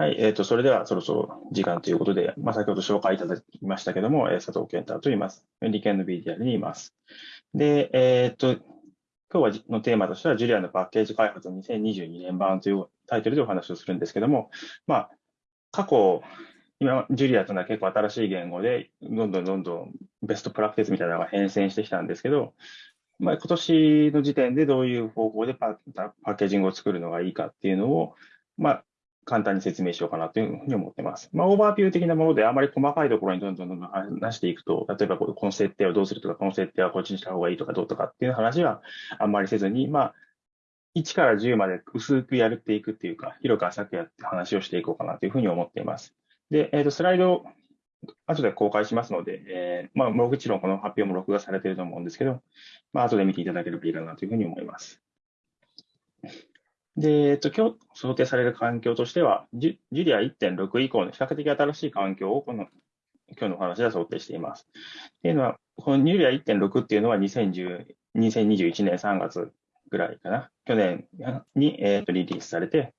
はい、えっ、ー、と、それではそろそろ時間ということで、まあ、先ほど紹介いただきましたけども、えー、佐藤健太と言います。理研の BDR にいます。で、えっ、ー、と、今日はのテーマとしては、ジュリアのパッケージ開発2022年版というタイトルでお話をするんですけども、まあ、過去、今、ジュリアというのは結構新しい言語で、どんどんどんどんベストプラクティスみたいなのが変遷してきたんですけど、まあ、今年の時点でどういう方法でパッケージングを作るのがいいかっていうのを、まあ、簡単に説明しようかなというふうに思ってます。まあ、オーバービュー的なものであまり細かいところにどんどんどんどん話していくと、例えばこの設定をどうするとか、この設定はこっちにした方がいいとかどうとかっていう話はあんまりせずに、まあ、1から10まで薄くやるっていくっていうか、広く浅くやって話をしていこうかなというふうに思っています。で、えっ、ー、と、スライド、後で公開しますので、えー、まあ、もちろんこの発表も録画されていると思うんですけど、まあ、後で見ていただければいいかなというふうに思います。で、えっと、今日想定される環境としては、ジュリア1.6以降の比較的新しい環境をこの今日のお話では想定しています。っていうのは、このジュリア1.6っていうのは2010 2021年3月ぐらいかな。去年に、えー、とリリースされて、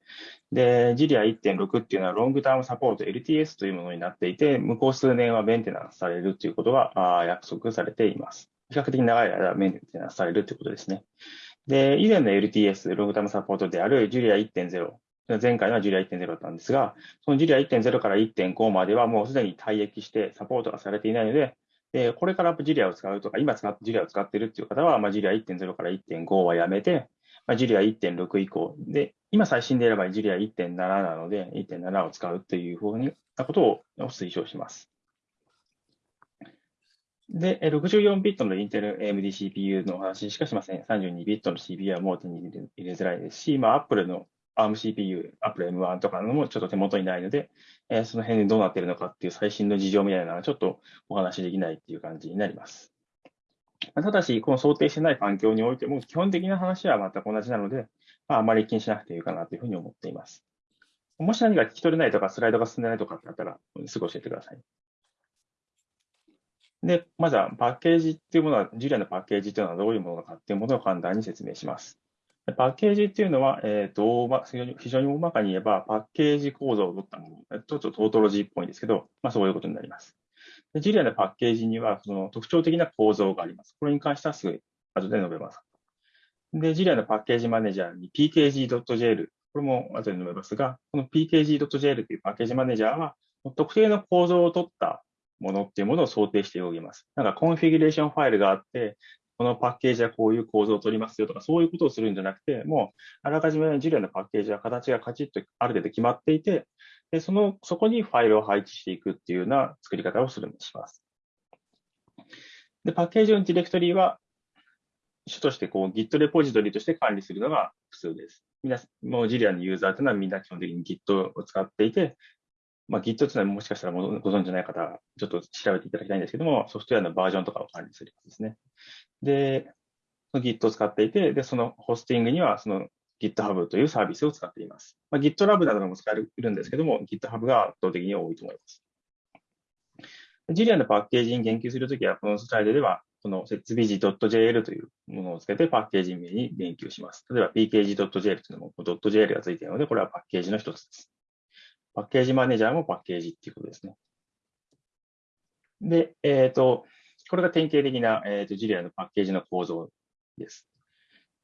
で、ジュリア1.6っていうのはロングタームサポート LTS というものになっていて、向こう数年はメンテナンスされるということが約束されています。比較的長い間メンテナンスされるということですね。で、以前の LTS、ログタムサポートである Julia 1.0、前回は Julia 1.0だったんですが、その Julia 1.0から1.5まではもうすでに退役してサポートがされていないので、でこれから Julia を使うとか、今使って Julia を使っているっていう方は、まあ、Julia 1.0から1.5はやめて、まあ、Julia 1.6以降、で、今最新で選ば Julia 1.7なので、1.7を使うというふうなことを推奨します。で、64ビットのインテル AMD CPU のお話しかしません。32ビットの CPU はもう手に入れづらいですし、まあ、Apple の ARM CPU、Apple M1 とかのもちょっと手元にないので、えー、その辺でどうなっているのかっていう最新の事情みたいなのはちょっとお話しできないっていう感じになります。ただし、この想定してない環境においても、基本的な話は全く同じなので、まあ、あまり気にしなくていいかなというふうに思っています。もし何か聞き取れないとか、スライドが進んでないとかってあったら、すぐ教えてください。で、まずはパッケージっていうものは、ジュリアのパッケージっていうのはどういうものかっていうものを簡単に説明します。パッケージっていうのは、えーと、非常に大まかに言えば、パッケージ構造を取ったもの、ちょっとトートロジーっぽいんですけど、まあ、そういうことになります。ジュリアのパッケージには、その特徴的な構造があります。これに関してはすぐ後で述べます。で、 Julia のパッケージマネージャーに pkg.jl、これも後で述べますが、この pkg.jl というパッケージマネージャーは、特定の構造を取ったものっていうものを想定しております。なんかコンフィギュレーションファイルがあって、このパッケージはこういう構造を取りますよとか、そういうことをするんじゃなくて、もうあらかじめ Julia のパッケージは形がカチッとある程度決まっていて、でそのそこにファイルを配置していくっていうような作り方をするします。でパッケージのディレクトリは、主としてこう Git レポジトリとして管理するのが普通です。みん、もうジリアのユーザーというのはみんな基本的に Git を使っていて、まあ、Git というのはもしかしたらご存知ない方、ちょっと調べていただきたいんですけども、ソフトウェアのバージョンとかを管理するやつですね。で、Git を使っていて、で、そのホスティングにはその GitHub というサービスを使っています。まあ、GitLab なども使えるんですけども、GitHub が圧倒的に多いと思います。ジリアのパッケージに言及するときは、このスライドでは、この設備時 .jl というものをつけてパッケージ名に言及します。例えば pkg.jl というのも .jl がついているので、これはパッケージの一つです。パッケージマネージャーもパッケージっていうことですね。で、えっ、ー、と、これが典型的な、えーと、ジュリアのパッケージの構造です。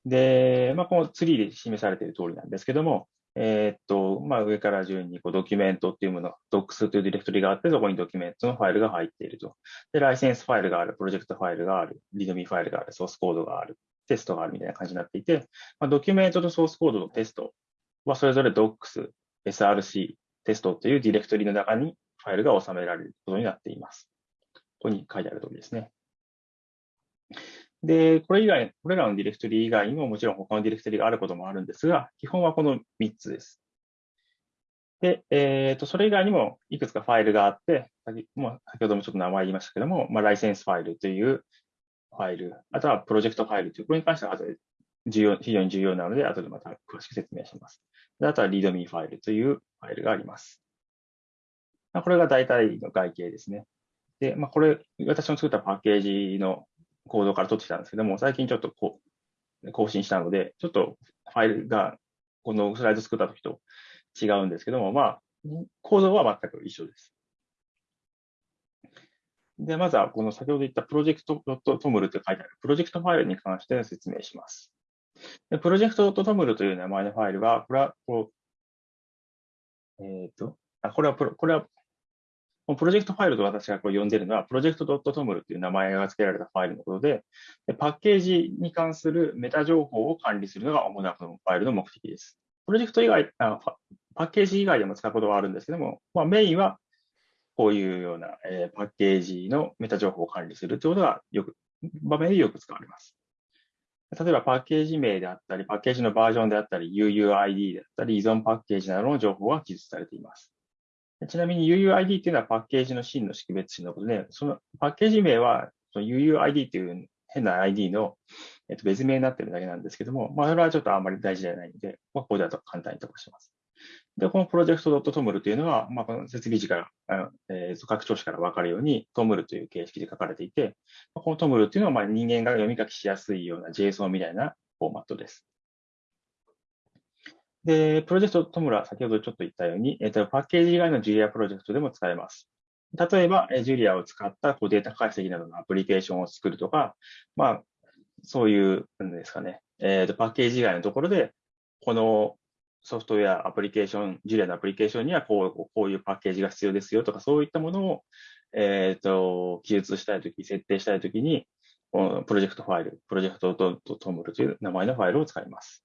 で、まあ、このツリーで示されている通りなんですけども、えっ、ー、と、まあ、上から順にこうドキュメントっていうもの、docs というディレクトリがあって、そこにドキュメントのファイルが入っていると。で、ライセンスファイルがある、プロジェクトファイルがある、 README ファイルがある、ソースコードがある、テストがあるみたいな感じになっていて、まあ、ドキュメントとソースコードのテストはそれぞれ docs、src、 test というディレクトリの中にファイルが収められることになっています。ここに書いてある通りですね。で、これ以外、これらのディレクトリ以外にももちろん他のディレクトリがあることもあるんですが、基本はこの3つです。で、えっ、ー、と、それ以外にもいくつかファイルがあって、先もう先ほどもちょっと名前言いましたけども、まあ、ライセンスファイルというファイル、あとはプロジェクトファイルという、これに関しては後で重要非常に重要なので、後でまた詳しく説明します。あとは readme ファイルというファイルがあります。これが大体の外形ですね。で、まあ、これ、私の作ったパッケージのコードから取ってきたんですけども、最近ちょっとこう更新したので、ちょっとファイルがこのスライド作った時と違うんですけども、まあ、構造は全く一緒です。で、まずはこの先ほど言ったプロジェクト .toml と書いてあるプロジェクトファイルに関して説明します。でプロジェクト .toml という名前のファイルは、これはこう、えっ、ー、と、あ、これはプロ、これは、プロジェクトファイルと私がこう呼んでるのは、プロジェクト .toml という名前が付けられたファイルのことでで、パッケージに関するメタ情報を管理するのが主なこのファイルの目的です。プロジェクト以外あ、パッケージ以外でも使うことはあるんですけども、まあ、メインはこういうような、えー、パッケージのメタ情報を管理するということがよく、場面でよく使われます。例えばパッケージ名であったり、パッケージのバージョンであったり、UUID であったり、依存パッケージなどの情報が記述されています。ちなみに UUID っていうのはパッケージの真の識別値のことで、そのパッケージ名はその UUID っていう変な ID の、えっと、別名になってるだけなんですけども、まあ、それはちょっとあんまり大事じゃないので、まあ、ここでは簡単に飛ばします。で、このプロジェクト .toml というのは、まあ、この設備時から、えー、拡張子から分かるように toml という形式で書かれていて、この toml というのは、まあ、人間が読み書きしやすいような JSON みたいなフォーマットです。で、プロジェクト toml は先ほどちょっと言ったように、えーと、パッケージ以外の Julia プロジェクトでも使えます。例えば、ジュリアを使ったこうデータ解析などのアプリケーションを作るとか、まあ、そういう、なんですかね、えーと、パッケージ以外のところで、このソフトウェア、アプリケーション、ジュリアのアプリケーションにはこうこういうパッケージが必要ですよとか、そういったものを、え、ー、と、記述したいとき、設定したいときに、プロジェクトファイル、プロジェクト .toml という名前のファイルを使います。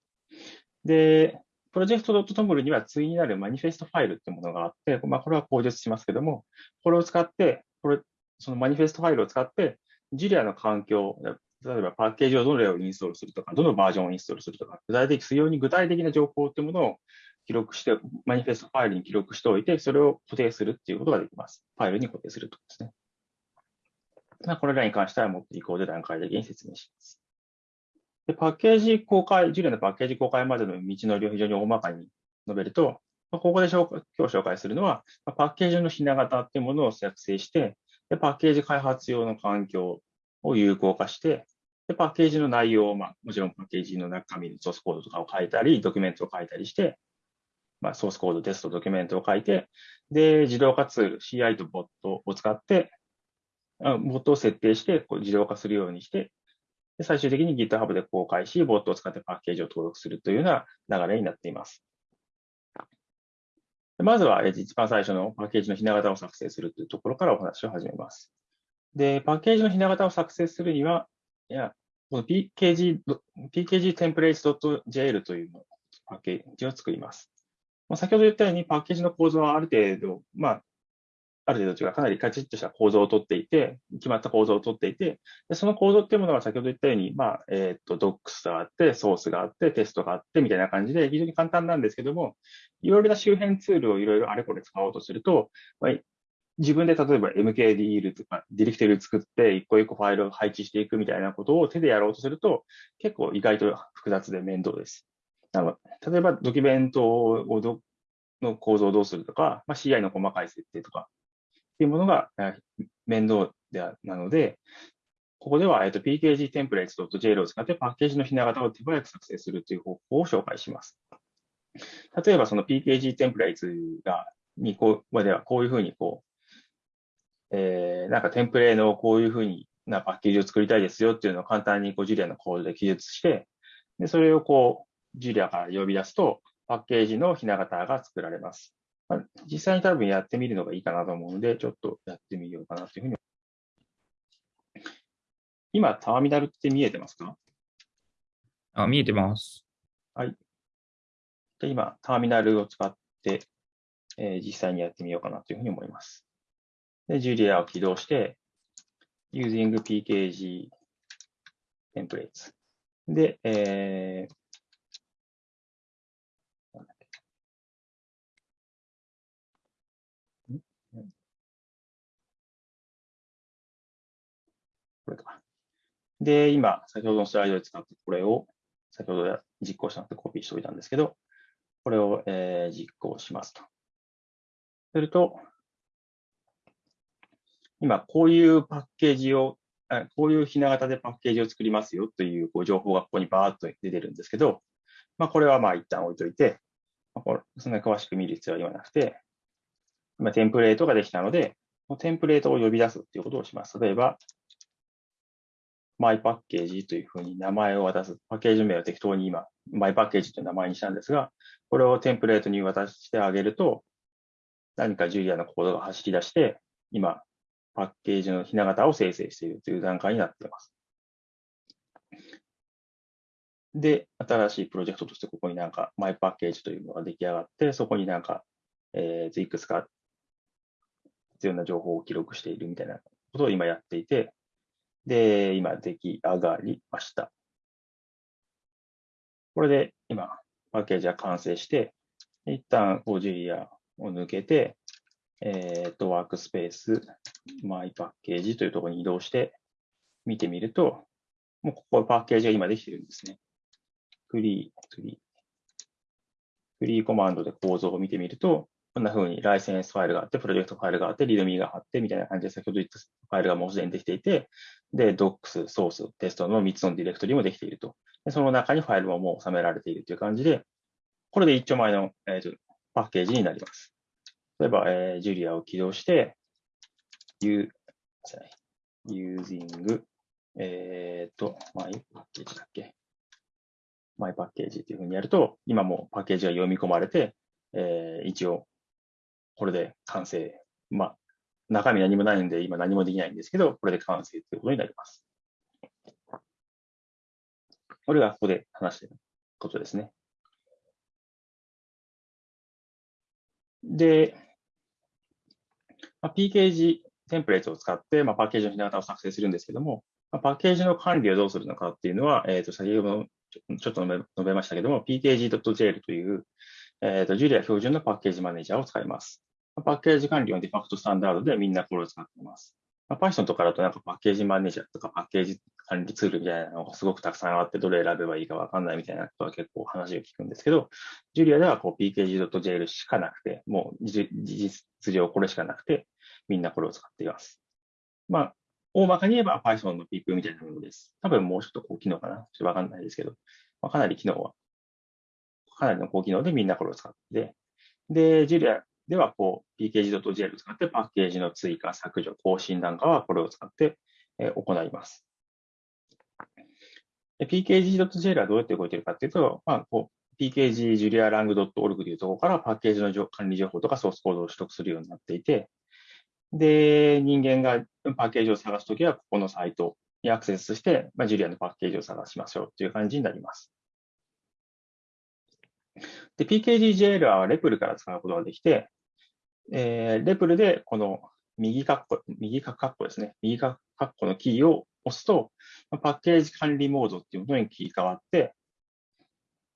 で、プロジェクト .toml には対になるマニフェストファイルっていうものがあって、まあ、これは口述しますけども、これを使って、これ、そのマニフェストファイルを使って、ジュリアの環境、例えばパッケージをどれをインストールするとか、どのバージョンをインストールするとか、具体的、非常に具体的な情報というものを記録して、マニフェストファイルに記録しておいて、それを固定するっていうことができます。ファイルに固定するとですね。まあ、これらに関してはもっと移行で段階的に説明します。でパッケージ公開、ジュリアのパッケージ公開までの道のりを非常に大まかに述べると、ここで紹介今日紹介するのは、パッケージのひな型っていうものを作成して、でパッケージ開発用の環境を有効化して、で、パッケージの内容を、まあ、もちろんパッケージの中身のソースコードとかを書いたり、ドキュメントを書いたりして、まあ、ソースコード、テスト、ドキュメントを書いて、で、自動化ツール、CI とボットを使って、ボットを設定して、こう自動化するようにして、で最終的に GitHub で公開し、ボットを使ってパッケージを登録するというような流れになっています。まずは、一番最初のパッケージのひな型を作成するというところからお話を始めます。で、パッケージのひな型を作成するには、いや、この PKG、PKG templates.jl というパッケージを作ります。まあ、先ほど言ったように、パッケージの構造はある程度、まあ、ある程度というか、かなりカチッとした構造をとっていて、決まった構造をとっていて、でその構造っていうものは先ほど言ったように、まあ、えっ、ー、と、docs があって、ソースがあって、テストがあって、みたいな感じで、非常に簡単なんですけども、いろいろな周辺ツールをいろいろあれこれ使おうとすると、まあ、自分で例えば MKDL とかディレクテル作って一個一個ファイルを配置していくみたいなことを手でやろうとすると結構意外と複雑で面倒です。なの例えばドキュメントをどの構造をどうするとか、まあ、CI の細かい設定とかっていうものが面倒でなので、ここでは、えっと、pkg templates.jl を使ってパッケージのひな型を手早く作成するという方法を紹介します。例えば、その pkg templates が、にこう、ではこういうふうにこう、えー、なんかテンプレのこういうふうになパッケージを作りたいですよっていうのを簡単にこうジュリアのコードで記述して、で、それをこう、ジュリアから呼び出すと、パッケージのひな型が作られます。まあ、実際に多分やってみるのがいいかなと思うので、ちょっとやってみようかなというふうに。今、ターミナルって見えてますか？あ、見えてます。はい。で今、ターミナルを使って、えー、実際にやってみようかなというふうに思います。で、ジュリアを起動して、using pkg templates。で、えー、これか。で、今、先ほどのスライドで使ったこれを、先ほど実行したのでコピーしておいたんですけど、これを、えー、実行しますと。すると、今、こういうパッケージを、こういうひな型でパッケージを作りますよというこう情報がここにバーッと出てるんですけど、まあ、これはまあ一旦置いといて、まあ、これそんなに詳しく見る必要は言わなくて、今テンプレートができたので、テンプレートを呼び出すっていうことをします。例えば、マイパッケージというふうに名前を渡す。パッケージ名を適当に今、マイパッケージという名前にしたんですが、これをテンプレートに渡してあげると、何かジュリアのコードが走り出して、今、パッケージのひな形を生成しているという段階になっています。で、新しいプロジェクトとしてここになんかマイパッケージというのが出来上がって、そこになんか、えー、いくつか必要な情報を記録しているみたいなことを今やっていて、で、今出来上がりました。これで今、パッケージは完成して、一旦こうジリアを抜けて、えっ、と、ワークスペース、マイパッケージというところに移動して見てみると、もうここパッケージが今できてるんですね。フリー、フリー。フリーコマンドで構造を見てみると、こんな風にライセンスファイルがあって、プロジェクトファイルがあって、リドミーがあって、みたいな感じで先ほど言ったファイルがもうすでにできていて、で、docs、ソース、テストの3つのディレクトリもできていると。でその中にファイルももう収められているという感じで、これで一丁前の、えーと、パッケージになります。例えば、えー、ジュリアを起動して、u、using、えっ、ー、と、マイパッケージだっけ？マイパッケージっていうふうにやると、今もパッケージが読み込まれて、えー、一応、これで完成。まあ、中身何もないんで、今何もできないんですけど、これで完成ということになります。これがここで話していることですね。で、まあ、PKG テンプレートを使って、まあ、パッケージのひな型を作成するんですけども、まあ、パッケージの管理をどうするのかっていうのは、えっ、ー、と、先ほどちょっと述べましたけども、pkg.jl という、えっ、ー、と、ジュリア標準のパッケージマネージャーを使います。パッケージ管理はデファクトスタンダードでみんなこれを使っています。まあ、Python とかだとなんかパッケージマネージャーとかパッケージ管理ツールみたいなのがすごくたくさんあって、どれ選べばいいかわかんないみたいなことは結構話を聞くんですけど、ジュリアではこう pkg.jl しかなくて、もう事実上これしかなくて、みんなこれを使っています。まあ、大まかに言えば Python の PP みたいなものです。多分もうちょっと高機能かなちょっとわかんないですけど、まあ、かなり機能は、かなりの高機能でみんなこれを使って、で、ジュリアではこう pkg.jl を使ってパッケージの追加、削除、更新なんかはこれを使って行います。pkg.jl はどうやって動いているかというと、まあ、こう pkg.julialang.org というところからパッケージの管理情報とかソースコードを取得するようになっていて、で、人間がパッケージを探すときは、ここのサイトにアクセスして、まあ、ジュリアのパッケージを探しましょうという感じになります。で、PKGJL はレプルから使うことができて、えー、レプルでこの右カッコ、右カッコですね。右カッコのキーを押すと、パッケージ管理モードっていうものに切り替わって、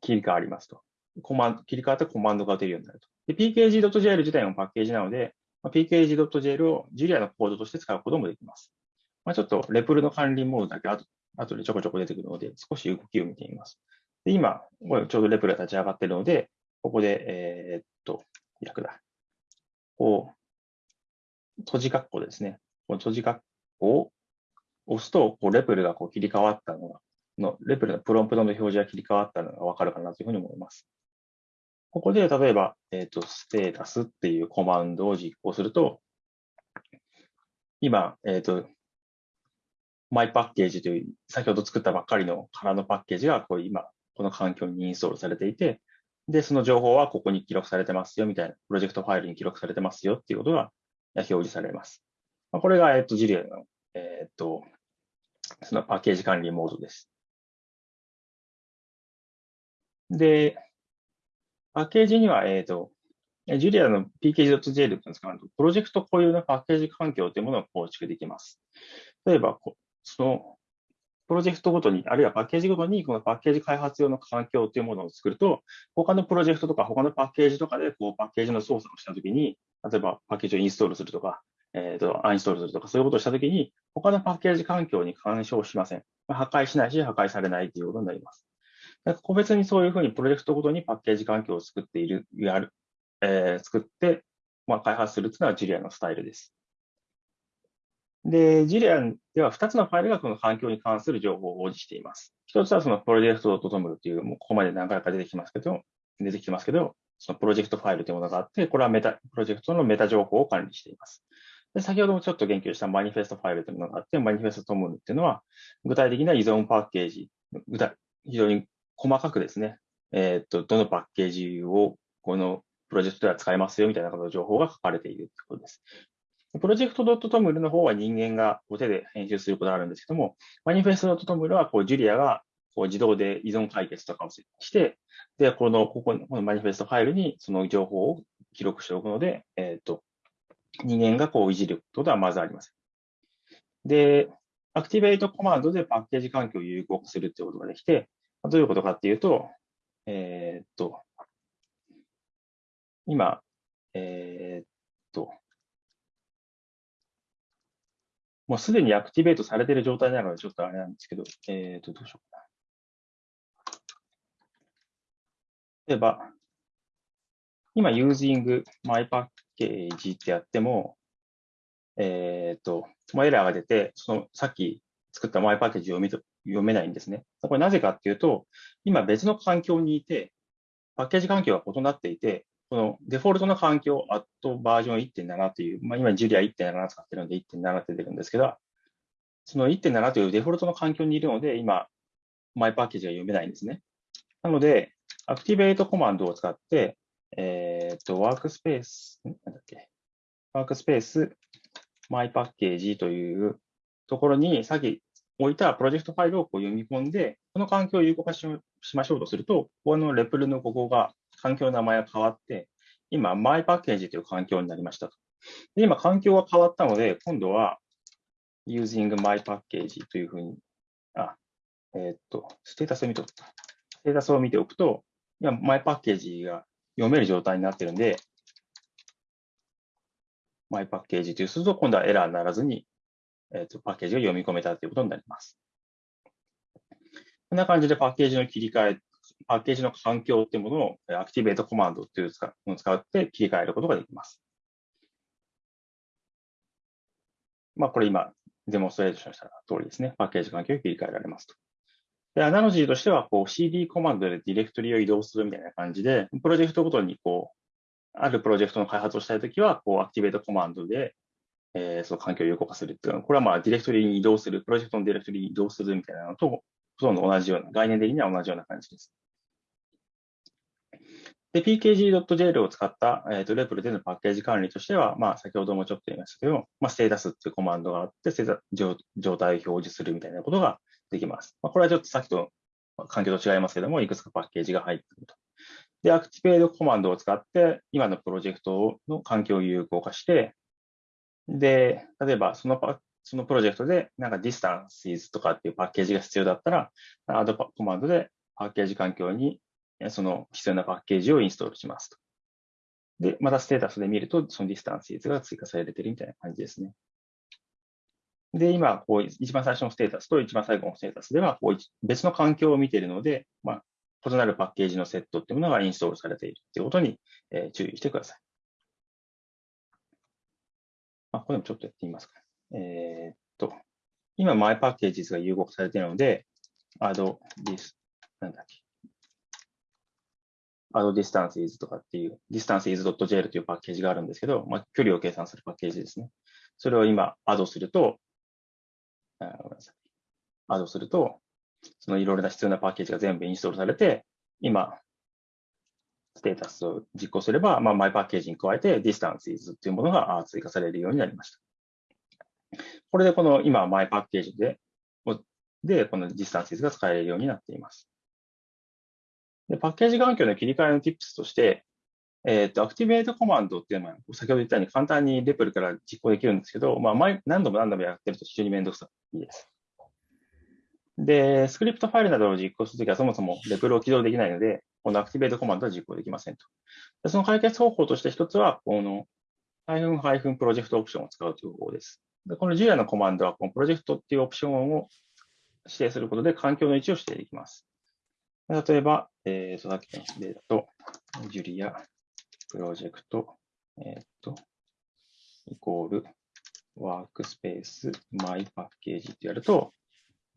切り替わりますと。コマンド、切り替わってコマンドが出るようになると。で、pkg.jl 自体もパッケージなので、pkg.jl をジュリアのコードとして使うこともできます。まあ、ちょっとレプルの管理モードだけ後後でちょこちょこ出てくるので、少し動きを見てみます。で今、ちょうどレプルが立ち上がっているので、ここで、えー、っと、逆だ。こう、閉じ括弧ですね。この閉じ括弧を押すと、こうレプルがこう切り替わったのが、のレプルのプロンプトの表示が切り替わったのがわかるかなというふうに思います。ここで、例えば、えっ、ー、と、ステータスっていうコマンドを実行すると、今、えっ、ー、と、マイパッケージという、先ほど作ったばっかりの空のパッケージが、こう今、この環境にインストールされていて、で、その情報はここに記録されてますよ、みたいな、プロジェクトファイルに記録されてますよっていうことが表示されます。これが、えっ、と、ジリアの、えっ、と、そのパッケージ管理モードです。で、パッケージには、えっ、ー、と、ジュリアの pkg.jl って使うと、プロジェクト固有のパッケージ環境というものを構築できます。例えば、そのプロジェクトごとに、あるいはパッケージごとに、このパッケージ開発用の環境というものを作ると、他のプロジェクトとか、他のパッケージとかで、こう、パッケージの操作をしたときに、例えばパッケージをインストールするとか、えっ、ー、と、アインストールするとか、そういうことをしたときに、他のパッケージ環境に干渉しません。破壊しないし、破壊されないということになります。個別にそういうふうにプロジェクトごとにパッケージ環境を作っている、やる、えー、作って、まあ、開発するというのはジュリアのスタイルです。で、ジュリアでは2つのファイルがこの環境に関する情報を保持しています。1つはそのプロジェクト .toml という、もうここまで何回か出てきますけど、出てきますけど、そのプロジェクトファイルというものがあって、これはメタ、プロジェクトのメタ情報を管理しています。で先ほどもちょっと言及したマニフェストファイルというものがあって、マニフェストトムっていうのは、具体的な依存パッケージ、具体非常に細かくですね、えっ、と、どのパッケージをこのプロジェクトでは使えますよみたいなことの情報が書かれているということです。プロジェクト .toml の方は人間が手で編集することがあるんですけども、マニフェスト .toml はこうジュリアがこう自動で依存解決とかをして、で、この、ここ、このマニフェストファイルにその情報を記録しておくので、えっ、ー、と、人間がこういじることはまずありません。で、アクティベートコマンドでパッケージ環境を有効化するっていうことができて、どういうことかっていうと、えー、っと、今、えー、っと、もうすでにアクティベートされている状態なので、ちょっとあれなんですけど、えー、っと、どうしようかな。例えば、今、using mypack ってやっても、えっ、と、エラーが出て、そのさっき作った my package 読読めないんですね。これなぜかっていうと、今別の環境にいて、パッケージ環境が異なっていて、このデフォルトの環境、アットバージョン1.7という、まあ、今、ジュリア1.7使ってるので1.7って出てるんですけど、その1.7というデフォルトの環境にいるので、今、マイパッケージが読めないんですね。なので、アクティベートコマンドを使って、ええっ、と、ワークスペース、なんだっけ、ワークスペース、マイパッケージというところに、さっき置いたプロジェクトファイルをこう読み込んで、この環境を有効化しましょうとすると、ここのレプルのここが、環境の名前が変わって、今、マイパッケージという環境になりましたと。で今、環境が変わったので、今度は、using my package というふうに、あ、えっ、と、ステータスを見ておく。ステータスを見ておくと、今、マイパッケージが読める状態になってるんで、マイパッケージというすると、今度はエラーにならずに、え、ー、と、パッケージが読み込めたということになります。こんな感じでパッケージの切り替え、パッケージの環境っていうものをアクティベートコマンドっていうのを使って切り替えることができます。まあ、これ今、デモンストレーションした通りですね。パッケージ環境を切り替えられますと。で、アナロジーとしては、こう CD コマンドでディレクトリを移動するみたいな感じで、プロジェクトごとに、こう、あるプロジェクトの開発をしたいときは、こう、アクティベートコマンドで、えー、その環境を有効化するっていうのは、これはまあ、ディレクトリに移動する、プロジェクトのディレクトリに移動するみたいなのと、ほとんど同じような、概念的には同じような感じです。で、pkg.jl を使った、えーと、レプルでのパッケージ管理としては、まあ、先ほどもちょっと言いましたけど、まあ、ステータスっていうコマンドがあって、状態を表示するみたいなことができます。まあ、これはちょっとさっきと環境と違いますけども、いくつかパッケージが入っていると。で、アクティベートコマンドを使って、今のプロジェクトの環境を有効化して、で、例えばそのパそのプロジェクトで、なんか distances とかっていうパッケージが必要だったら、アドコマンドでパッケージ環境にその必要なパッケージをインストールしますと。で、またステータスで見ると、その distances が追加されてるみたいな感じですね。で、今、こう、一番最初のステータスと一番最後のステータスでは、こう、別の環境を見ているので、まあ、異なるパッケージのセットっていうものがインストールされているということに、えー、注意してください。まあ、これもちょっとやってみますか。えー、っと、今、マイパッケージが融合されているので、add this、なんだっけ。add distances とかっていう、distances.jl というパッケージがあるんですけど、まあ、距離を計算するパッケージですね。それを今、アドすると、あごめんなさい。アドすると、そのいろいろな必要なパッケージが全部インストールされて、今、ステータスを実行すれば、まあ、マイパッケージに加えて、distances っていうものが追加されるようになりました。これでこの今、マイパッケージで、で、この distances が使えるようになっています。でパッケージ環境の切り替えの tips として、えっ、ー、と、アクティベートコマンドっていうのは、先ほど言ったように簡単にレプルから実行できるんですけど、まあ、前、何度も何度もやってると非常にめんどくさいです。で、スクリプトファイルなどを実行するときはそもそもレプルを起動できないので、このアクティベートコマンドは実行できませんと。その解決方法として一つは、この、ハイフンハイフン project オプションを使うという方法です。でこの Julia のコマンドは、この project っていうオプションを指定することで環境の位置を指定できます。例えば、えっ、ー、と、さっきの例だと、Julia プロジェクト、えっ、と、イコール、ワークスペース、マイパッケージってやると、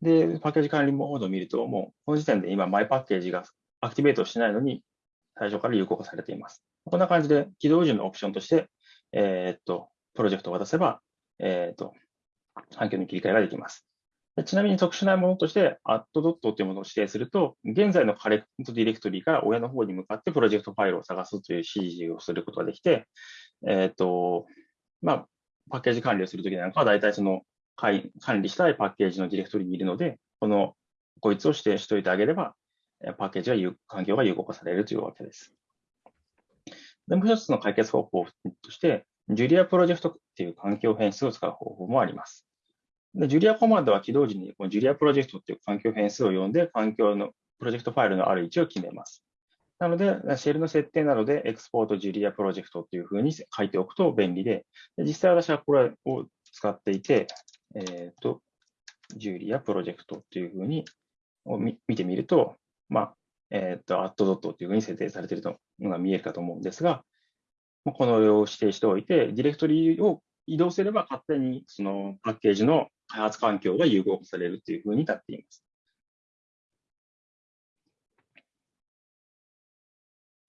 で、パッケージ管理モードを見ると、もう、この時点で今、マイパッケージが activate してないのに、最初から有効化されています。こんな感じで起動時のオプションとして、えー、っと、プロジェクトを渡せば、えー、っと、環境に切り替えができます。ちなみに特殊なものとして、アットドットというものを指定すると、現在のカレントディレクトリーから親の方に向かってプロジェクトファイルを探すという指示をすることができて、えっ、と、まあ、パッケージ管理をするときなんかは、大体その管理したいパッケージのディレクトリーにいるので、この、こいつを指定しておいてあげれば、パッケージが、環境が有効化されるというわけです。でもう一つの解決方法として、 JULIA_PROJECT っていう環境変数を使う方法もあります。で、 Julia コマンドは起動時にこの JULIA_PROJECT っていう環境変数を読んで、環境のプロジェクトファイルのある位置を決めます。なので、シェルの設定などで export JULIA_PROJECT っていうふうに書いておくと便利で、で実際私はこれを使っていて、えっ、ー、と、ジュリアプロジェクトっていうふうに見てみると、まあ、えっ、ー、と、アットドットっていうふうに設定されているのが見えるかと思うんですが、このよう指定しておいて、ディレクトリを移動すれば勝手にそのパッケージの開発環境が融合されるというふうになっています。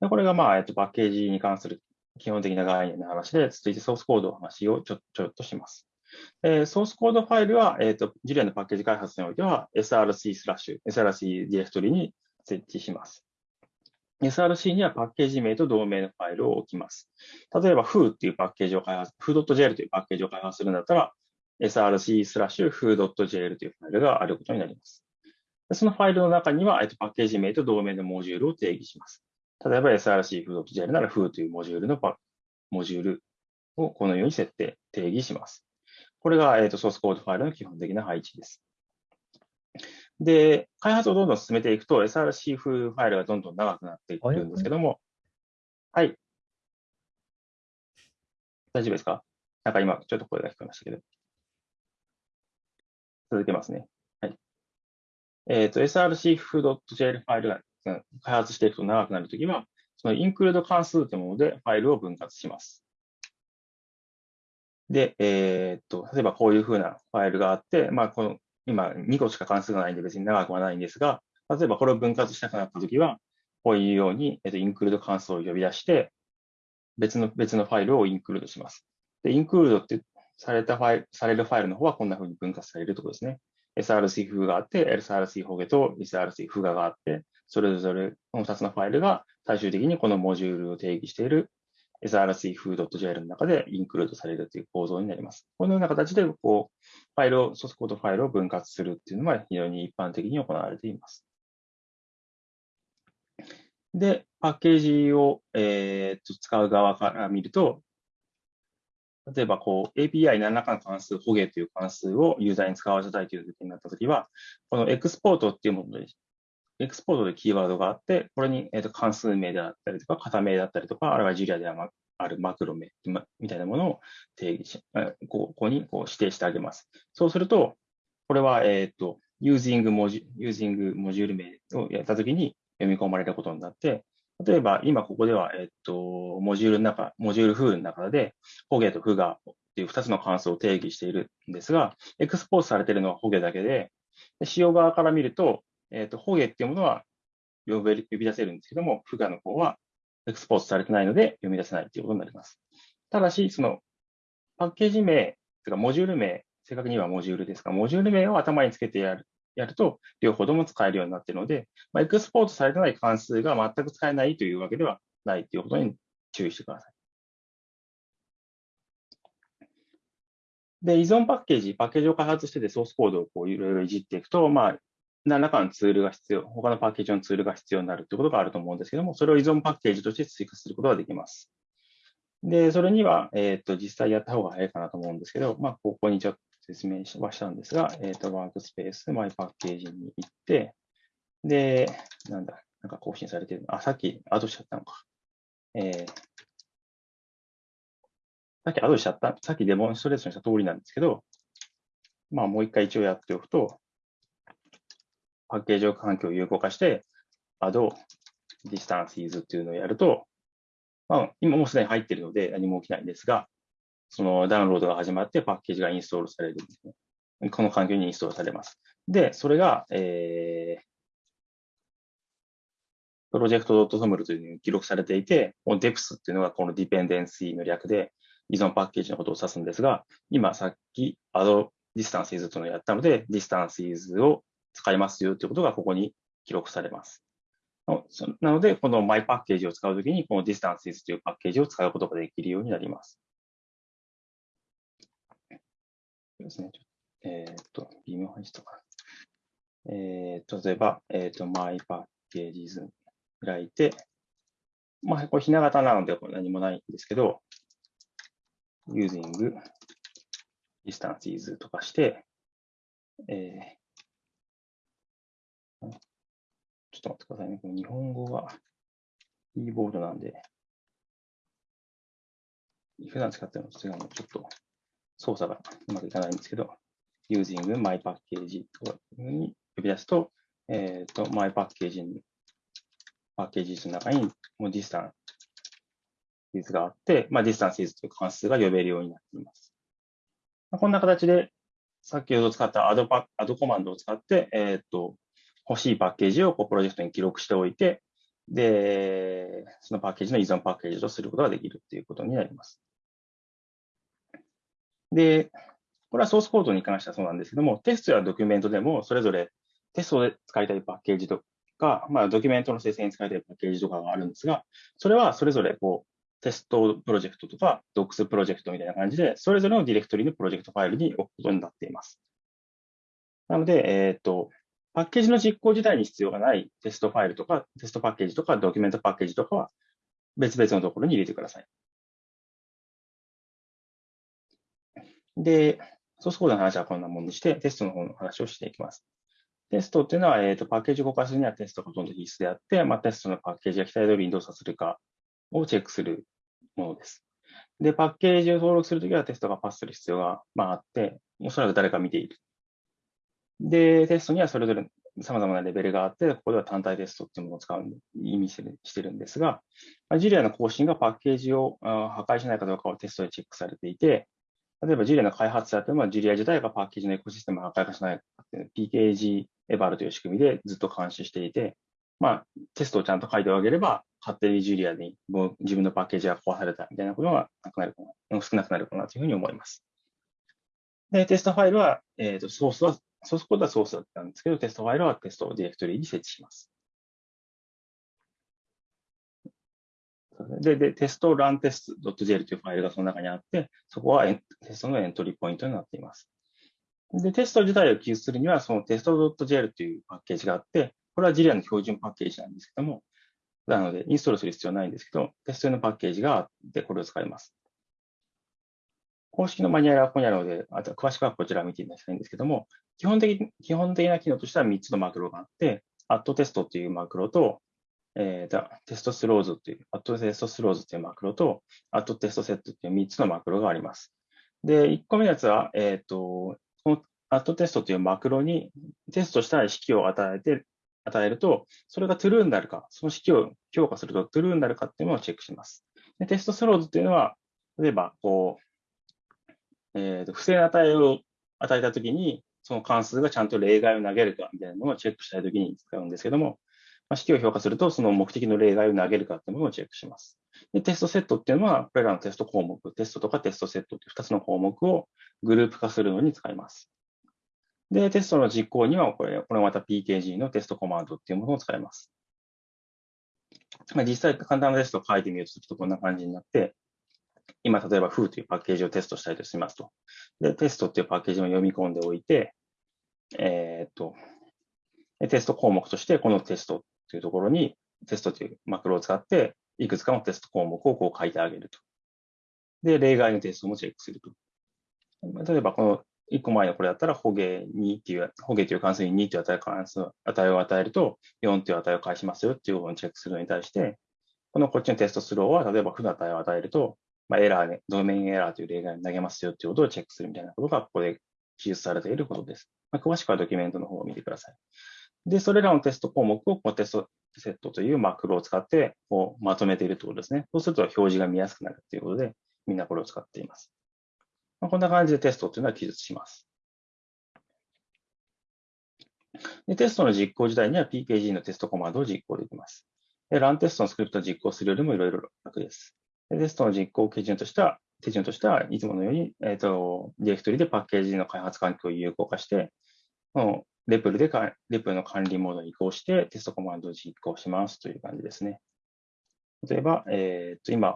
これが、まあ、えっと、パッケージに関する基本的な概念の話で、続いてソースコードの話をちょちょっとします。えー、ソースコードファイルは、えっ、ー、と、 Julia のパッケージ開発においては src スラッシュ、src ディレクトリに設置します。Src にはパッケージ名と同名のファイルを置きます。例えば、foo っていうパッケージを開発、foo.jl というパッケージを開発するんだったら、src スラッシュ foo.jl というファイルがあることになります。そのファイルの中には、えっとパッケージ名と同名のモジュールを定義します。例えば src foo.jl なら foo というモジュールのパモジュールをこのように設定、定義します。これが、えーと、ソースコードファイルの基本的な配置です。で、開発をどんどん進めていくと src ファイルがどんどん長くなっていくんですけども、はい。大丈夫ですか？なんか今、ちょっと声が聞こえましたけど。続けますね。はい。えっ、ー、と、src.jl ファイルが開発していくと長くなるときは、そのインクルード関数というものでファイルを分割します。で、えー、っと、例えばこういうふうなファイルがあって、まあ、この、今2個しか関数がないんで別に長くはないんですが、例えばこれを分割したくなったときは、こういうように、えっと、インクルード関数を呼び出して、別の、別のファイルをインクルードします。で、インクルードってされたファイル、されるファイルの方はこんなふうに分割されるところですね。src フがあって、src ホゲと src フガがあって、それぞれこの2つのファイルが最終的にこのモジュールを定義している src.foo.jl の中でインクルードされるという構造になります。このような形で、こう、ファイルを、ソースコードファイルを分割するっていうのは非常に一般的に行われています。で、パッケージを、えー、と使う側から見ると、例えば、こう、API 何らかの関数、ホゲという関数をユーザーに使わせたいという時になったときは、このエクスポートっていうもので、エクスポートでキーワードがあって、これに、えー、と関数名であったりとか、型名だったりとか、あるいはジュリアであるマクロ名みたいなものを定義し、ここにこう指定してあげます。そうすると、これは、えっ、ー、と、using モジュ using モジュール名をやったときに読み込まれることになって、例えば今ここでは、えっ、ー、と、モジュールの中、モジュールフーの中で、ホゲとフガっていう2つの関数を定義しているんですが、エクスポートされているのはホゲだけで、使用側から見ると、えっ、ー、と、ホゲっていうものは呼び呼び出せるんですけども、フガの方はエクスポートされてないので読み出せないということになります。ただし、そのパッケージ名、というかモジュール名、正確にはモジュールですが、モジュール名を頭につけてやるやると、両方とも使えるようになっているので、まあ、エクスポートされてない関数が全く使えないというわけではないということに注意してください。で、依存パッケージ、パッケージを開発しててソースコードをこういろいろいじっていくと、まあ、何らかのツールが必要、他のパッケージのツールが必要になるということがあると思うんですけども、それを依存パッケージとして追加することができます。で、それには、えっ、ー、と、実際やった方が早いかなと思うんですけど、まあ、ここにちょっと説明はしたんですが、えっ、ー、と、ワークスペース、マイパッケージに行って、で、なんだ、なんか更新されてる。あ、さっきアドしちゃったのか。えー、さっきアドしちゃった、さっきデモンストレーションした通りなんですけど、まあもう一回一応やっておくと、パッケージ環境を有効化して、add distances っていうのをやると、まあ、今もうすでに入っているので何も起きないんですが、そのダウンロードが始まってパッケージがインストールされるんですね。この環境にインストールされます。で、それが、えー、プロジェクト .toml というのに記録されていて、この deps っていうのがこの dependency の略で依存パッケージのことを指すんですが、今さっき add distances というのをやったので、distances を使いますよということがここに記録されます。なので、この my パッケージを使うときに、この distances というパッケージを使うことができるようになります。ですね。えっ、と、微妙配置とか。えー、例えば、えっ、と、my パッケージズ開いて、まあ、これひな形なので何もないんですけど、using distances とかして、えー、ちょっと待ってくださいね。日本語がキーボードなんで、普段使ってるのと違うのちょっと操作がうまくいかないんですけど、using my package というふうに呼び出すと、えっ、ー、と、my package に、パッケージの中にもう distance があって、まあ、distance という関数が呼べるようになっています。こんな形で、先ほど使った add, パ add コマンドを使って、えっ、ー、と、欲しいパッケージをこうプロジェクトに記録しておいて、で、そのパッケージの依存パッケージとすることができるということになります。で、これはソースコードに関してはそうなんですけども、テストやドキュメントでもそれぞれテストで使いたいパッケージとか、まあ、ドキュメントの生成に使いたいパッケージとかがあるんですが、それはそれぞれこうテストプロジェクトとか、 docs プロジェクトみたいな感じで、それぞれのディレクトリのプロジェクトファイルに置くことになっています。なので、えっ、ー、と、パッケージの実行自体に必要がないテストファイルとか、テストパッケージとか、ドキュメントパッケージとかは別々のところに入れてください。で、ソースコードの話はこんなもんにして、テストの方の話をしていきます。テストっていうのは、えっ、ー、と、パッケージを動かすにはテストがほとんど必須であって、まあ、テストのパッケージが期待通りに動作するかをチェックするものです。で、パッケージを登録するときはテストがパスする必要が、まあ、あって、おそらく誰か見ている。で、テストにはそれぞれ様々なレベルがあって、ここでは単体テストっていうものを使う、意味してるんですが、ジュリアの更新がパッケージを破壊しないかどうかをテストでチェックされていて、例えばジュリアの開発者というのは、ジュリア自体がパッケージのエコシステムを破壊化しないかっていう PKG エバルという仕組みでずっと監視していて、まあ、テストをちゃんと書いてあげれば、勝手にジュリアに自分のパッケージが壊されたみたいなことがなくなるかな、少なくなるかなというふうに思います。で、テストファイルは、えっ、ー、と、ソースは、ソースコードはソースだったんですけど、テストファイルはテストディレクトリに設置します。で、で、テストランテスト .jl というファイルがその中にあって、そこはテストのエントリーポイントになっています。で、テスト自体を記述するには、そのテスト .jl というパッケージがあって、これは JIRIA の標準パッケージなんですけども、なので、インストールする必要はないんですけど、テスト用のパッケージがあって、これを使います。公式のマニュアルはここにあるので、あと詳しくはこちらを見ていただきたいんですけども、基本的基本的な機能としては3つのマクロがあって、アットテストっていうマクロと、えー、テストスローズっていう、アットテストスローズっていうマクロと、アットテストセットっていう3つのマクロがあります。で、1個目のやつは、えっ、ー、と、このアットテストというマクロにテストしたい式を与えて、与えると、それが true になるか、その式を評価すると true になるかっていうのをチェックします。でテストスローズっていうのは、例えば、こう、えーと、不正な値を与えたときに、その関数がちゃんと例外を投げるかみたいなものをチェックしたいときに使うんですけども、まあ、式を評価すると、その目的の例外を投げるかっていうものをチェックします。でテストセットっていうのは、これらのテスト項目、テストとかテストセットっていう2つの項目をグループ化するのに使います。で、テストの実行には、これ、これまた PKG のテストコマンドっていうものを使います。まあ、実際、簡単なテストを書いてみると、ちょっとこんな感じになって、今、例えば Foo というパッケージをテストしたいとしますと。で、テストっていうパッケージを読み込んでおいて、え、っと、テスト項目として、このテストっていうところに、テストというマクロを使って、いくつかのテスト項目をこう書いてあげると。で、例外のテストもチェックすると。例えば、この1個前のこれだったら、ホゲ2っていう、ホゲという関数に2という値関数、値を与えると、4という値を返しますよっていうことをチェックするのに対して、このこっちのテストスローは、例えば負の値を与えると、まあ、エラーね、ドメインエラーという例外に投げますよっていうことをチェックするみたいなことが、ここで記述されていることです。まあ、詳しくはドキュメントの方を見てください。で、それらのテスト項目をこのテストセットというマクロを使ってこうまとめているということですね。そうすると表示が見やすくなるということで、みんなこれを使っています。まあ、こんな感じでテストというのは記述します。でテストの実行自体には PKG のテストコマンドを実行できます。で、ランテストのスクリプトを実行するよりもいろいろ楽です。テストの実行基準としては、手順としては、いつものように、えっ、ー、と、ディレクトリでパッケージの開発環境を有効化して、のレプルでか、レプルの管理モードに移行して、テストコマンドを実行しますという感じですね。例えば、えっ、ー、と、今、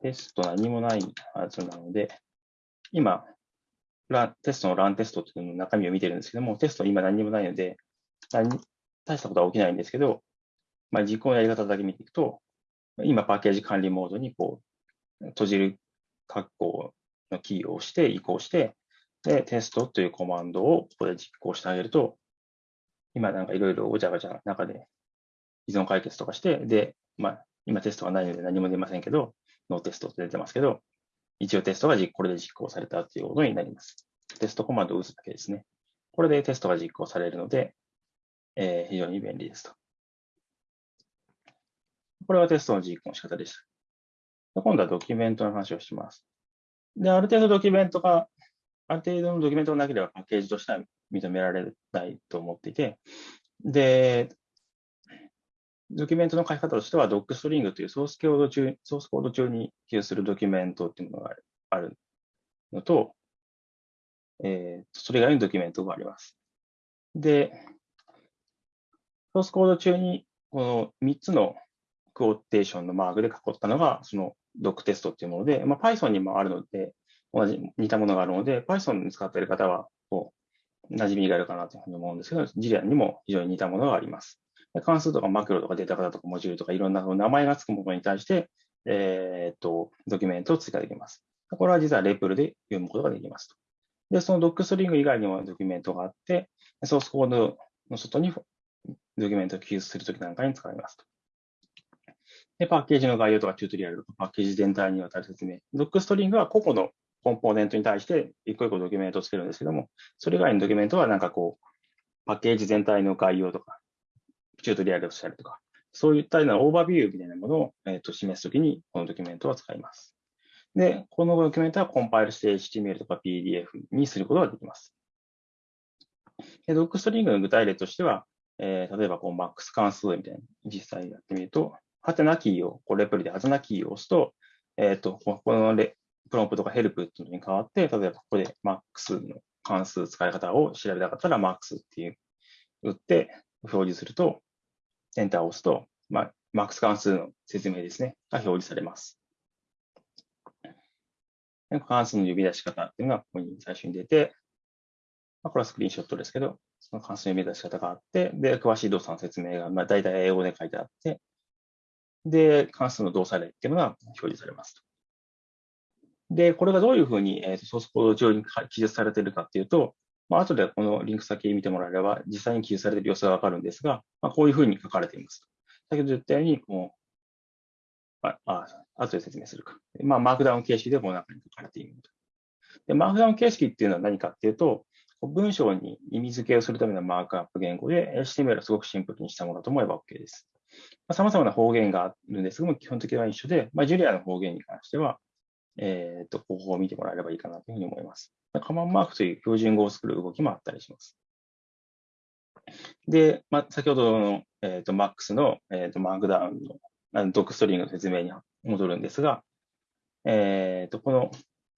テスト何もないはずなので、今、ランテストのランテストっていうの中身を見てるんですけども、テスト今何もないので、大したことは起きないんですけど、まあ、実行のやり方だけ見ていくと、今パッケージ管理モードにこう閉じる括弧のキーを押して移行して、で、テストというコマンドをここで実行してあげると、今なんかいろいろごちゃごちゃ中で依存解決とかして、で、まあ、今テストがないので何も出ませんけど、ノーテストって出てますけど、一応テストがこれで実行されたということになります。テストコマンドを打つだけですね。これでテストが実行されるので、えー、非常に便利ですと。これはテストの実行の仕方でした。今度はドキュメントの話をします。で、ある程度ドキュメントが、ある程度のドキュメントがなければパッケージとしては認められないと思っていて、で、ドキュメントの書き方としては、 docstring というソースコード中、ソースコード中に記述するドキュメントっていうものがあるのと、えー、それ以外のドキュメントがあります。で、ソースコード中にこの3つのクオーテーションのマークで囲ったのが、その doctest っていうもので、まあ、Python にもあるので、同じ、似たものがあるので、Python に使っている方は、こう、馴染みがあるかなというふうに思うんですけど、 Julia にも非常に似たものがあります。関数とかマクロとかデータ型とかモジュールとかいろんな名前がつくものに対して、えー、っと、ドキュメントを追加できます。これは実はレプルで読むことができますと。で、そのドックストリング以外にもドキュメントがあって、ソースコードの外にドキュメントを記述するときなんかに使いますと。で、パッケージの概要とかチュートリアルとかパッケージ全体にわたる説明。ドックストリングは個々のコンポーネントに対して一個一個ドキュメントをつけるんですけども、それ以外のドキュメントはなんかこう、パッケージ全体の概要とか、チュートリアルをしたりとか、そういったようなオーバービューみたいなものを、えー、と示すときに、このドキュメントを使います。で、このドキュメントはコンパイルして HTML とか PDF にすることができます。ドックストリングの具体例としては、えー、例えばこう MAX 関数みたいな実際やってみると、ハテナキーを、こうレプリでハテナキーを押すと、えっ、ー、と、ここのレプロンプとかヘルプっていうのに変わって、例えばここで MAX の関数使い方を調べたかったら MAX っていう打って表示すると、エンターを押すと、まあ、MAX 関数の説明ですね、が表示されます。関数の呼び出し方っていうのがここに最初に出て、まあ、これはスクリーンショットですけど、その関数の呼び出し方があって、で、詳しい動作の説明が、まあ、大体英語で書いてあって、で、関数の動作例っていうのが表示されます。で、これがどういうふうに、えー、ソースコード上に記述されているかっていうと、まあ、後でこのリンク先見てもらえれば、実際に記述されている様子がわかるんですが、まあ、こういうふうに書かれています。先ほど言ったように、こう、あ、あ後で説明するか。まあ、マークダウン形式でこの中に書かれている。で、マークダウン形式っていうのは何かっていうと、文章に意味付けをするためのマークアップ言語で、HTML はすごくシンプルにしたものと思えば OK です。まあ、様々な方言があるんですが、基本的には一緒で、まあ、ジュリアの方言に関しては、えっ、と、方法を見てもらえればいいかなというふうに思います。カマンマークという標準語を作る動きもあったりします。で、まあ、先ほどの、えーと、MAX の、えーと、マークダウンのあのドックストリングの説明に戻るんですが、えーと、この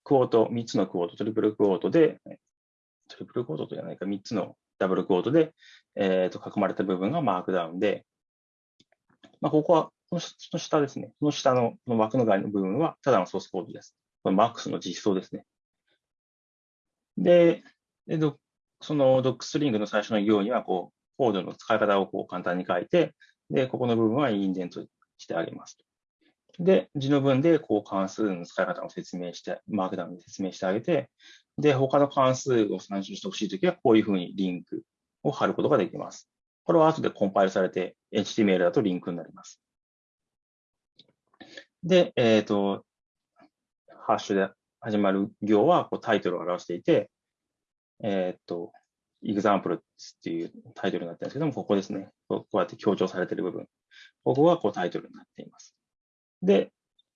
クォート、3つのクォート、トリプルクォートで、トリプルクォートとじゃないか、3つのダブルクォートで、えー、と囲まれた部分がマークダウンで、まあ、ここは、この下ですね。この下のこの枠の外の部分は、ただのソースコードです。これ MAX の実装ですね。で、でそのドックストリングの最初の行には、こう、コードの使い方をこう簡単に書いて、で、ここの部分はインデントしてあげます。で、字の文でこう関数の使い方を説明して、マークダウンで説明してあげて、で、他の関数を参照してほしいときは、こういうふうにリンクを貼ることができます。これは後でコンパイルされて、HTML だとリンクになります。で、えっ、ー、と、ハッシュで始まる行はこうタイトルを表していて、えっ、ー、と、example っていうタイトルになってるんですけども、ここですね。こうやって強調されている部分。ここがこうタイトルになっています。で、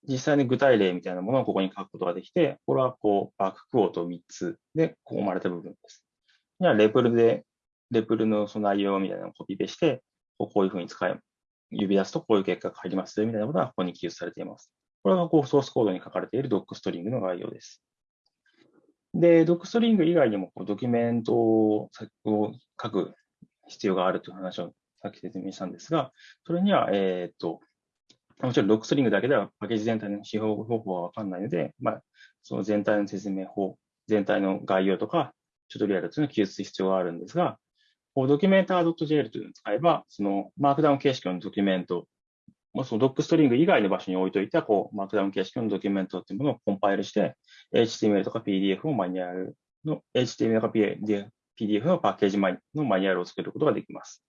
実際に具体例みたいなものをここに書くことができて、これはこうバッククオート3つでこう生まれた部分です。じゃあ、レプルで、レプルのその内容みたいなのをコピペして、こういうふうに使い、指出すとこういう結果が入りますみたいなことがここに記述されています。これがこうソースコードに書かれているドックストリングの概要です。で、ドックストリング以外にもドキュメントを書く必要があるという話をさっき説明したんですが、それには、えっ、と、もちろん docstring だけではパッケージ全体の使用方法はわかんないので、まあ、その全体の説明法、全体の概要とか、チュートリアルというのを記述する必要があるんですが、 Documenter.jl というのを使えば、そのマークダウン形式のドキュメント、その docstring 以外の場所に置いといた、こう、マークダウン形式のドキュメントっていうものをコンパイルして、HTML とか PDF をマニュアルの、HTML とか PDF のパッケージのマニュアルを作ることができます。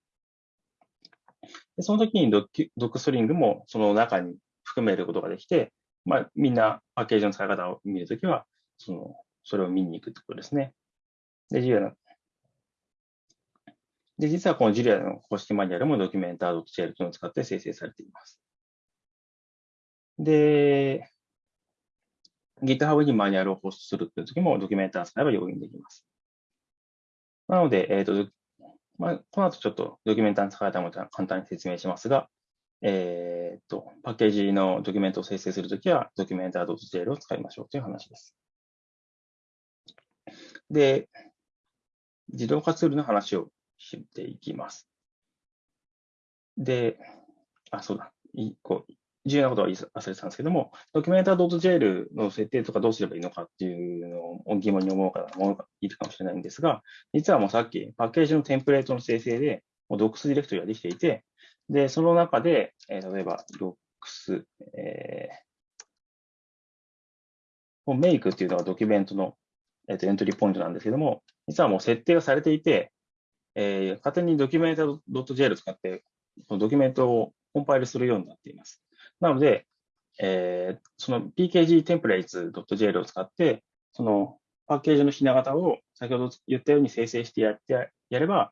でその時にドックストリングもその中に含めることができて、まあ、みんなパッケージの使い方を見るときは、その、それを見に行くってことですね。で、ジュリアので、実はこのジュリアの公式マニュアルもドキュメンター .jl というのを使って生成されています。で、GitHub にマニュアルをホストするというときもドキュメンター使えば容易にできます。なので、えっ、ー、と、まあ、この後ちょっとドキュメンターの使い方も簡単に説明しますが、えっ、と、パッケージのドキュメントを生成するときは、ドキュメンター .jl を使いましょうという話です。で、自動化ツールの話をしていきます。で、あ、そうだ。いこう重要なことは忘れてたんですけども、ドキュメンター .jl の設定とかどうすればいいのかっていうのを疑問に思う方もいるかもしれないんですが、実はもうさっきパッケージのテンプレートの生成で、もう Docs ディレクトリができていて、で、その中で、えー、例えば Docs、えー、メイクっていうのはドキュメントの、えー、とエントリーポイントなんですけども、実はもう設定がされていて、えー、勝手にドキュメンタ .jl を使って、ドキュメントをコンパイルするようになっています。なので、えー、その pkg templates.jl を使って、そのパッケージのひな形を先ほど言ったように生成してやってやれば、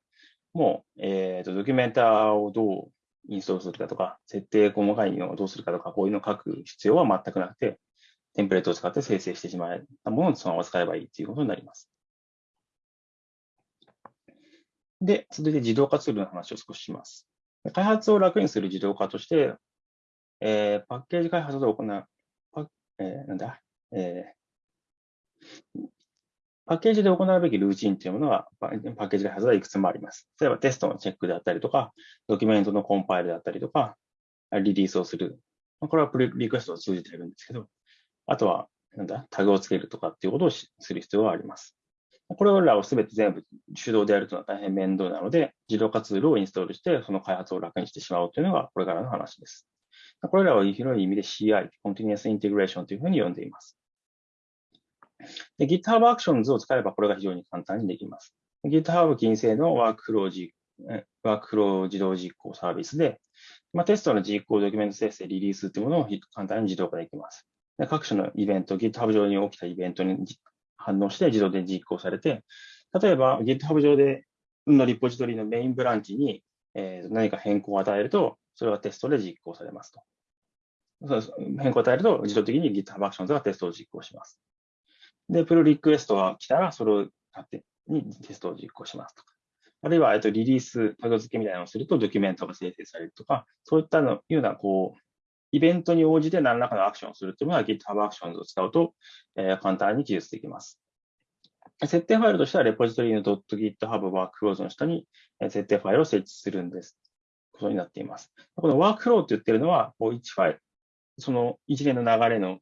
もう、えーと、ドキュメンターをどうインストールするかとか、設定細かいのをどうするかとか、こういうのを書く必要は全くなくて、テンプレートを使って生成してしまえたものをそのまま使えばいいということになります。で、続いて自動化ツールの話を少しします。開発を楽にする自動化として、えー、パッケージ開発を行う、パえー、なんだ、えー、パッケージで行うべきルーチンというものが、パッケージ開発はいくつもあります。例えばテストのチェックであったりとか、ドキュメントのコンパイルであったりとか、リリースをする。これはプリリクエストを通じているんですけど、あとは、なんだ、タグをつけるとかっていうことをする必要があります。これらをすべて全部手動でやるというのは大変面倒なので、自動化ツールをインストールして、その開発を楽にしてしまおうというのがこれからの話です。これらは広い意味で CI、Continuous Integration というふうに呼んでいます。GitHub Actions を使えばこれが非常に簡単にできます。GitHub 近世のワークフローワークフロー自動実行サービスで、まあ、テストの実行、ドキュメント生成、リリースというものを簡単に自動化できます。で各種のイベント、GitHub 上に起きたイベントに反応して自動で実行されて、例えば GitHub 上でのリポジトリのメインブランチに、えー、何か変更を与えると、それはテストで実行されますと。変更を与えると、自動的に GitHub Actions がテストを実行します。で、プルリクエストが来たら、それを勝手にテストを実行しますとか。あるいは、えっと、リリース、タグ付けみたいなのをすると、ドキュメントが生成されるとか、そういったのような、こう、イベントに応じて何らかのアクションをするというのは GitHub Actions を使うと、えー、簡単に記述できます。設定ファイルとしては、レポジトリの .github workflows の下に設定ファイルを設置するんです。ことになっています。この workflow って言ってるのは、こう1ファイル、その一連の流れの、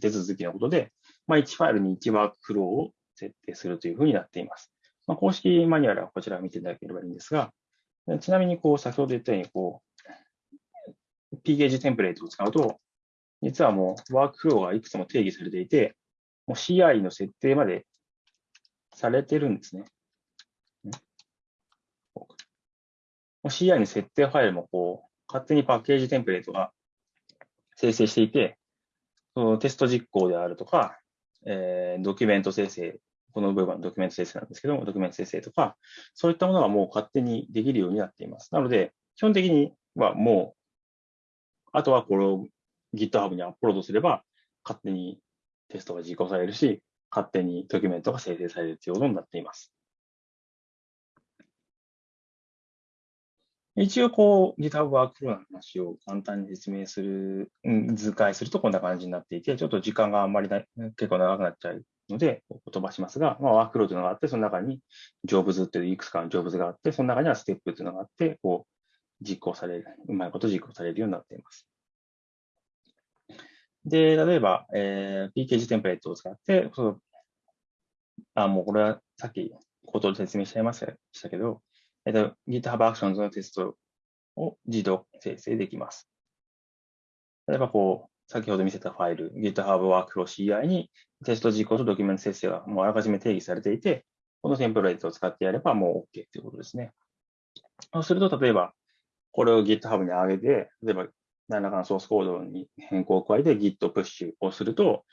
手続きのことで、まあ、1ファイルに1ワークフローを設定するというふうになっています。まあ、公式マニュアルはこちらを見ていただければいいんですが、ちなみに、こう、先ほど言ったように、こう、pgage テンプレートを使うと、実はもうワークフローがいくつも定義されていて、CI の設定までされてるんですね。CI の設定ファイルもこう、勝手にパッケージテンプレートが生成していて、そのテスト実行であるとか、えー、ドキュメント生成、この部分はドキュメント生成なんですけども、ドキュメント生成とか、そういったものがもう勝手にできるようになっています。なので、基本的にはもう、あとはこれを GitHub にアップロードすれば、勝手にテストが実行されるし、勝手にドキュメントが生成されるということになっています。一応、こう、GitHub ワークフローの話を簡単に説明する、図解するとこんな感じになっていて、ちょっと時間があんまりない、結構長くなっちゃうので、飛ばしますが、まあ、ワークフローというのがあって、その中にジョブズっていういくつかのジョブズがあって、その中にはステップっていうのがあって、こう、実行される、うまいこと実行されるようになっています。で、例えば、えー、PKG テンプレートを使って、そのあ、もうこれはさっきことで説明しちゃいましたけど、えっと、GitHub Actions のテストを自動生成できます。例えば、こう、先ほど見せたファイル、GitHub Workflow CI にテスト実行とドキュメント生成がもうあらかじめ定義されていて、このテンプレートを使ってやればもう OK ということですね。そうすると、例えば、これを GitHub に上げて、例えば、何らかのソースコードに変更を加えて Git プッシュをすると、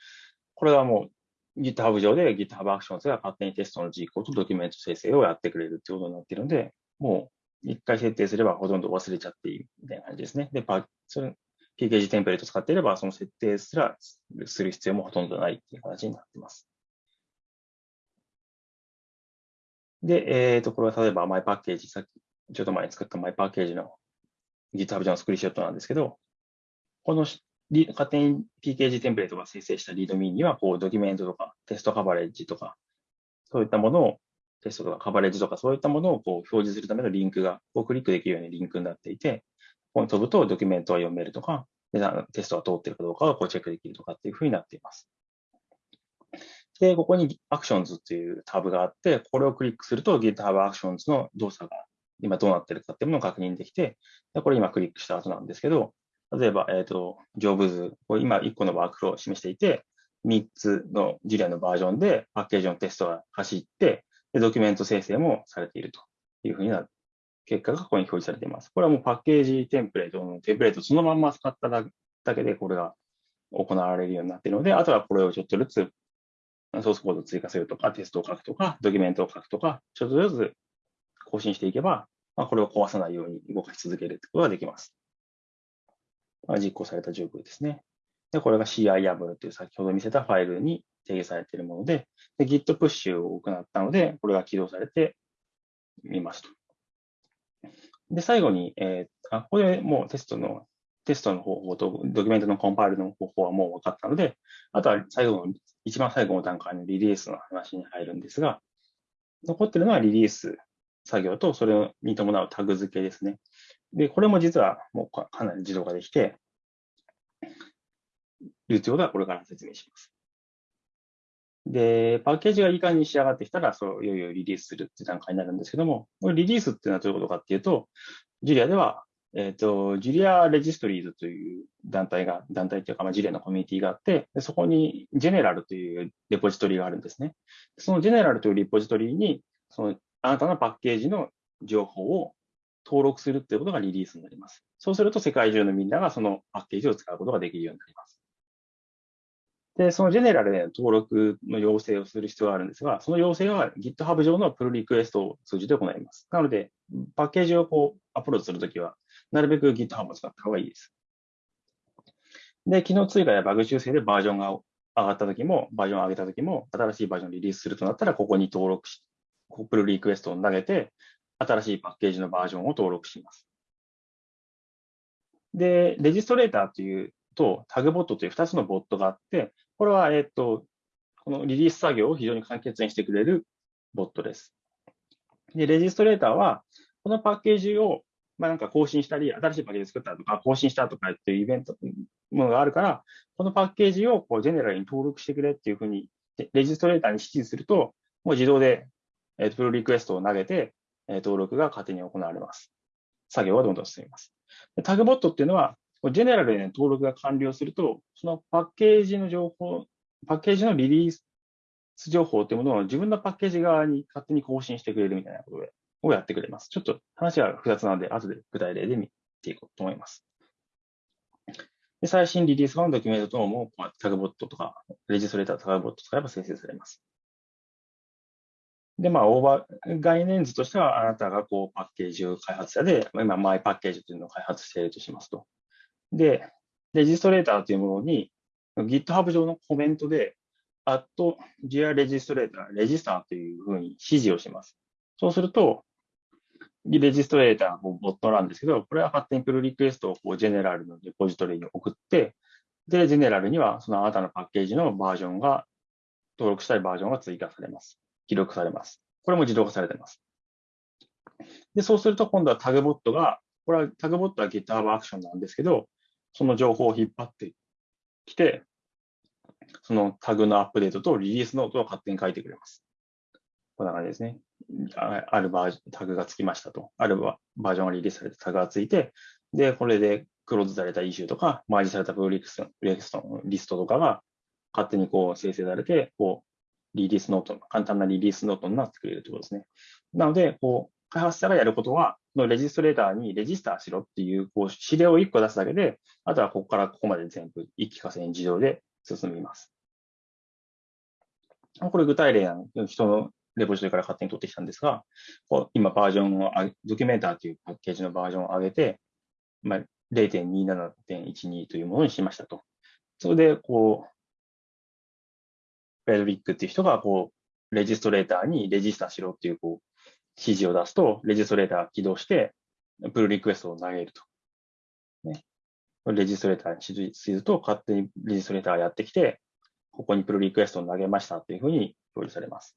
これはもう GitHub 上で GitHub Actions が勝手にテストの実行とドキュメント生成をやってくれるということになっているので、もう一回設定すればほとんど忘れちゃっていいみたいな感じですね。で、パそれ PKG テンプレート使っていれば、その設定すらする必要もほとんどないっていう形になっています。で、えっ、ー、と、これは例えばマイパッケージ、さっきちょっと前に作ったマイパッケージの GitHub 上のスクリーショットなんですけど、この勝手に PKG テンプレートが生成したリードミーには、こう、ドキュメントとかテストカバレッジとか、そういったものをテストとかカバレッジとかそういったものをこう表示するためのリンクがこうクリックできるようにリンクになっていて、ここに飛ぶとドキュメントは読めるとか、テストが通ってるかどうかをこうチェックできるとかっていうふうになっています。で、ここに Actions っていうタブがあって、これをクリックすると GitHub Actions の動作が今どうなってるかっていうものを確認できて、これ今クリックした後なんですけど、例えば、えっ、ー、と、ジョブズ、これ今1個のワークフローを示していて、3つのジュリアのバージョンでパッケージのテストが走って、で、ドキュメント生成もされているというふうになる。結果がここに表示されています。これはもうパッケージテンプレートのテンプレートそのまんま使っただけでこれが行われるようになっているので、あとはこれをちょっとずつソースコードを追加するとか、テストを書くとか、ドキュメントを書くとか、ちょっとずつ更新していけば、まあ、これを壊さないように動かし続けるということができます。まあ、実行された状況ですね。で、これが CI という先ほど見せたファイルに定義されているもので、で Git プッシュを行ったので、これが起動されてみますと。で、最後に、えー、あ、ここでもうテストの、テストの方法とドキュメントのコンパイルの方法はもう分かったので、あとは最後の、一番最後の段階のリリースの話に入るんですが、残ってるのはリリース作業と、それに伴うタグ付けですね。で、これも実はもうかなり自動化できて、いうということはこれから説明します。で、パッケージがいい感じに仕上がってきたら、そう、いよいよリリースするって段階になるんですけども、これリリースっていうのはどういうことかっていうと、ジュリアでは、えっ、ー、と、ジュリアレジストリーズという団体が、団体っていうか、まあ、ジュリアのコミュニティがあって、でそこにジェネラルというレポジトリがあるんですね。そのジェネラルというレポジトリに、その、あなたのパッケージの情報を登録するっていうことがリリースになります。そうすると世界中のみんながそのパッケージを使うことができるようになります。で、そのジェネラルで登録の要請をする必要があるんですが、その要請は GitHub 上のプルリクエストを通じて行います。なので、パッケージをこうアップロードするときは、なるべく GitHub を使った方がいいです。で、機能追加やバグ修正でバージョンが上がったときも、バージョンを上げたときも、新しいバージョンをリリースするとなったら、ここに登録し、プルリクエストを投げて、新しいパッケージのバージョンを登録します。で、レジストレーターというと、タグボットという2つのボットがあって、これは、えっと、このリリース作業を非常に簡潔にしてくれるボットです。で、レジストレーターは、このパッケージを、まあ、なんか更新したり、新しいパッケージ作ったとか、更新したとかっていうイベント、ものがあるから、このパッケージをこうジェネラルに登録してくれっていうふうに、レジストレーターに指示すると、もう自動で、えっと、プロリクエストを投げて、登録が勝手に行われます。作業はどんどん進みます。タグボットっていうのは、ジェネラルで、ね、登録が完了すると、そのパッケージの情報、パッケージのリリース情報というものを自分のパッケージ側に勝手に更新してくれるみたいなこと、をやってくれます。ちょっと話が複雑なので、後で具体例で見ていこうと思います。で最新リリース版のドキュメント等も、タグボットとか、レジストレータータグボット使えば生成されます。で、まあ、オーバー、概念図としては、あなたがこう、パッケージを開発者で、今、マイパッケージというのを開発しているとしますと。で、レジストレーターというものに GitHub 上のコメントで、at GR レジストレーター、レジスターというふうに指示をします。そうすると、レジストレーターのボットなんですけど、これは勝手にプルリクエストをこうジェネラルのレポジトリに送って、で、ジェネラルにはそのあなたのパッケージのバージョンが、登録したいバージョンが追加されます。記録されます。これも自動化されています。で、そうすると今度はタグボットが、これはタグボットは GitHub アクションなんですけど、その情報を引っ張ってきて、そのタグのアップデートとリリースノートを勝手に書いてくれます。こんな感じですね。あるバージョン、タグがつきましたと。あるバージョンがリリースされたタグがついて、で、これでクローズされたイシューとか、マージされたプロリクストリストとかが勝手にこう生成されて、こう、リリースノート、簡単なリリースノートになってくれるということですね。なので、こう、開発者がやることは、のレジストレーターにレジスターしろっていう、こう、指令を1個出すだけで、あとはここからここまで全部一気化成自動で進みます。これ具体例の人のレポジトリから勝手に取ってきたんですが、こう今バージョンを、ドキュメンターというパッケージのバージョンを上げて、まあ、0.27.12というものにしましたと。それで、こう、フェドリックっていう人が、こう、レジストレーターにレジスタしろっていう、こう、指示を出すと、レジストレーターが起動して、プルリクエストを投げると。ね、レジストレーターに指示すると、勝手にレジストレーターがやってきて、ここにプルリクエストを投げましたというふうに表示されます。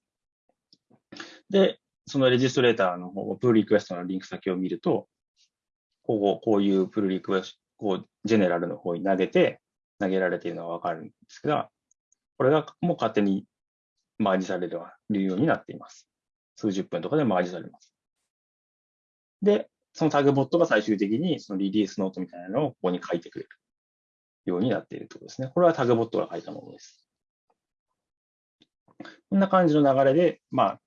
で、そのレジストレーターの方、プルリクエストのリンク先を見ると、こうこういうプルリクエスト、こう、ジェネラルの方に投げて、投げられているのがわかるんですが、これがもう勝手にマージされるようになっています。数十分とかでマージされます。で、そのタグボットが最終的にそのリリースノートみたいなのをここに書いてくれるようになっているということですね。これはタグボットが書いたものです。こんな感じの流れで、まあ、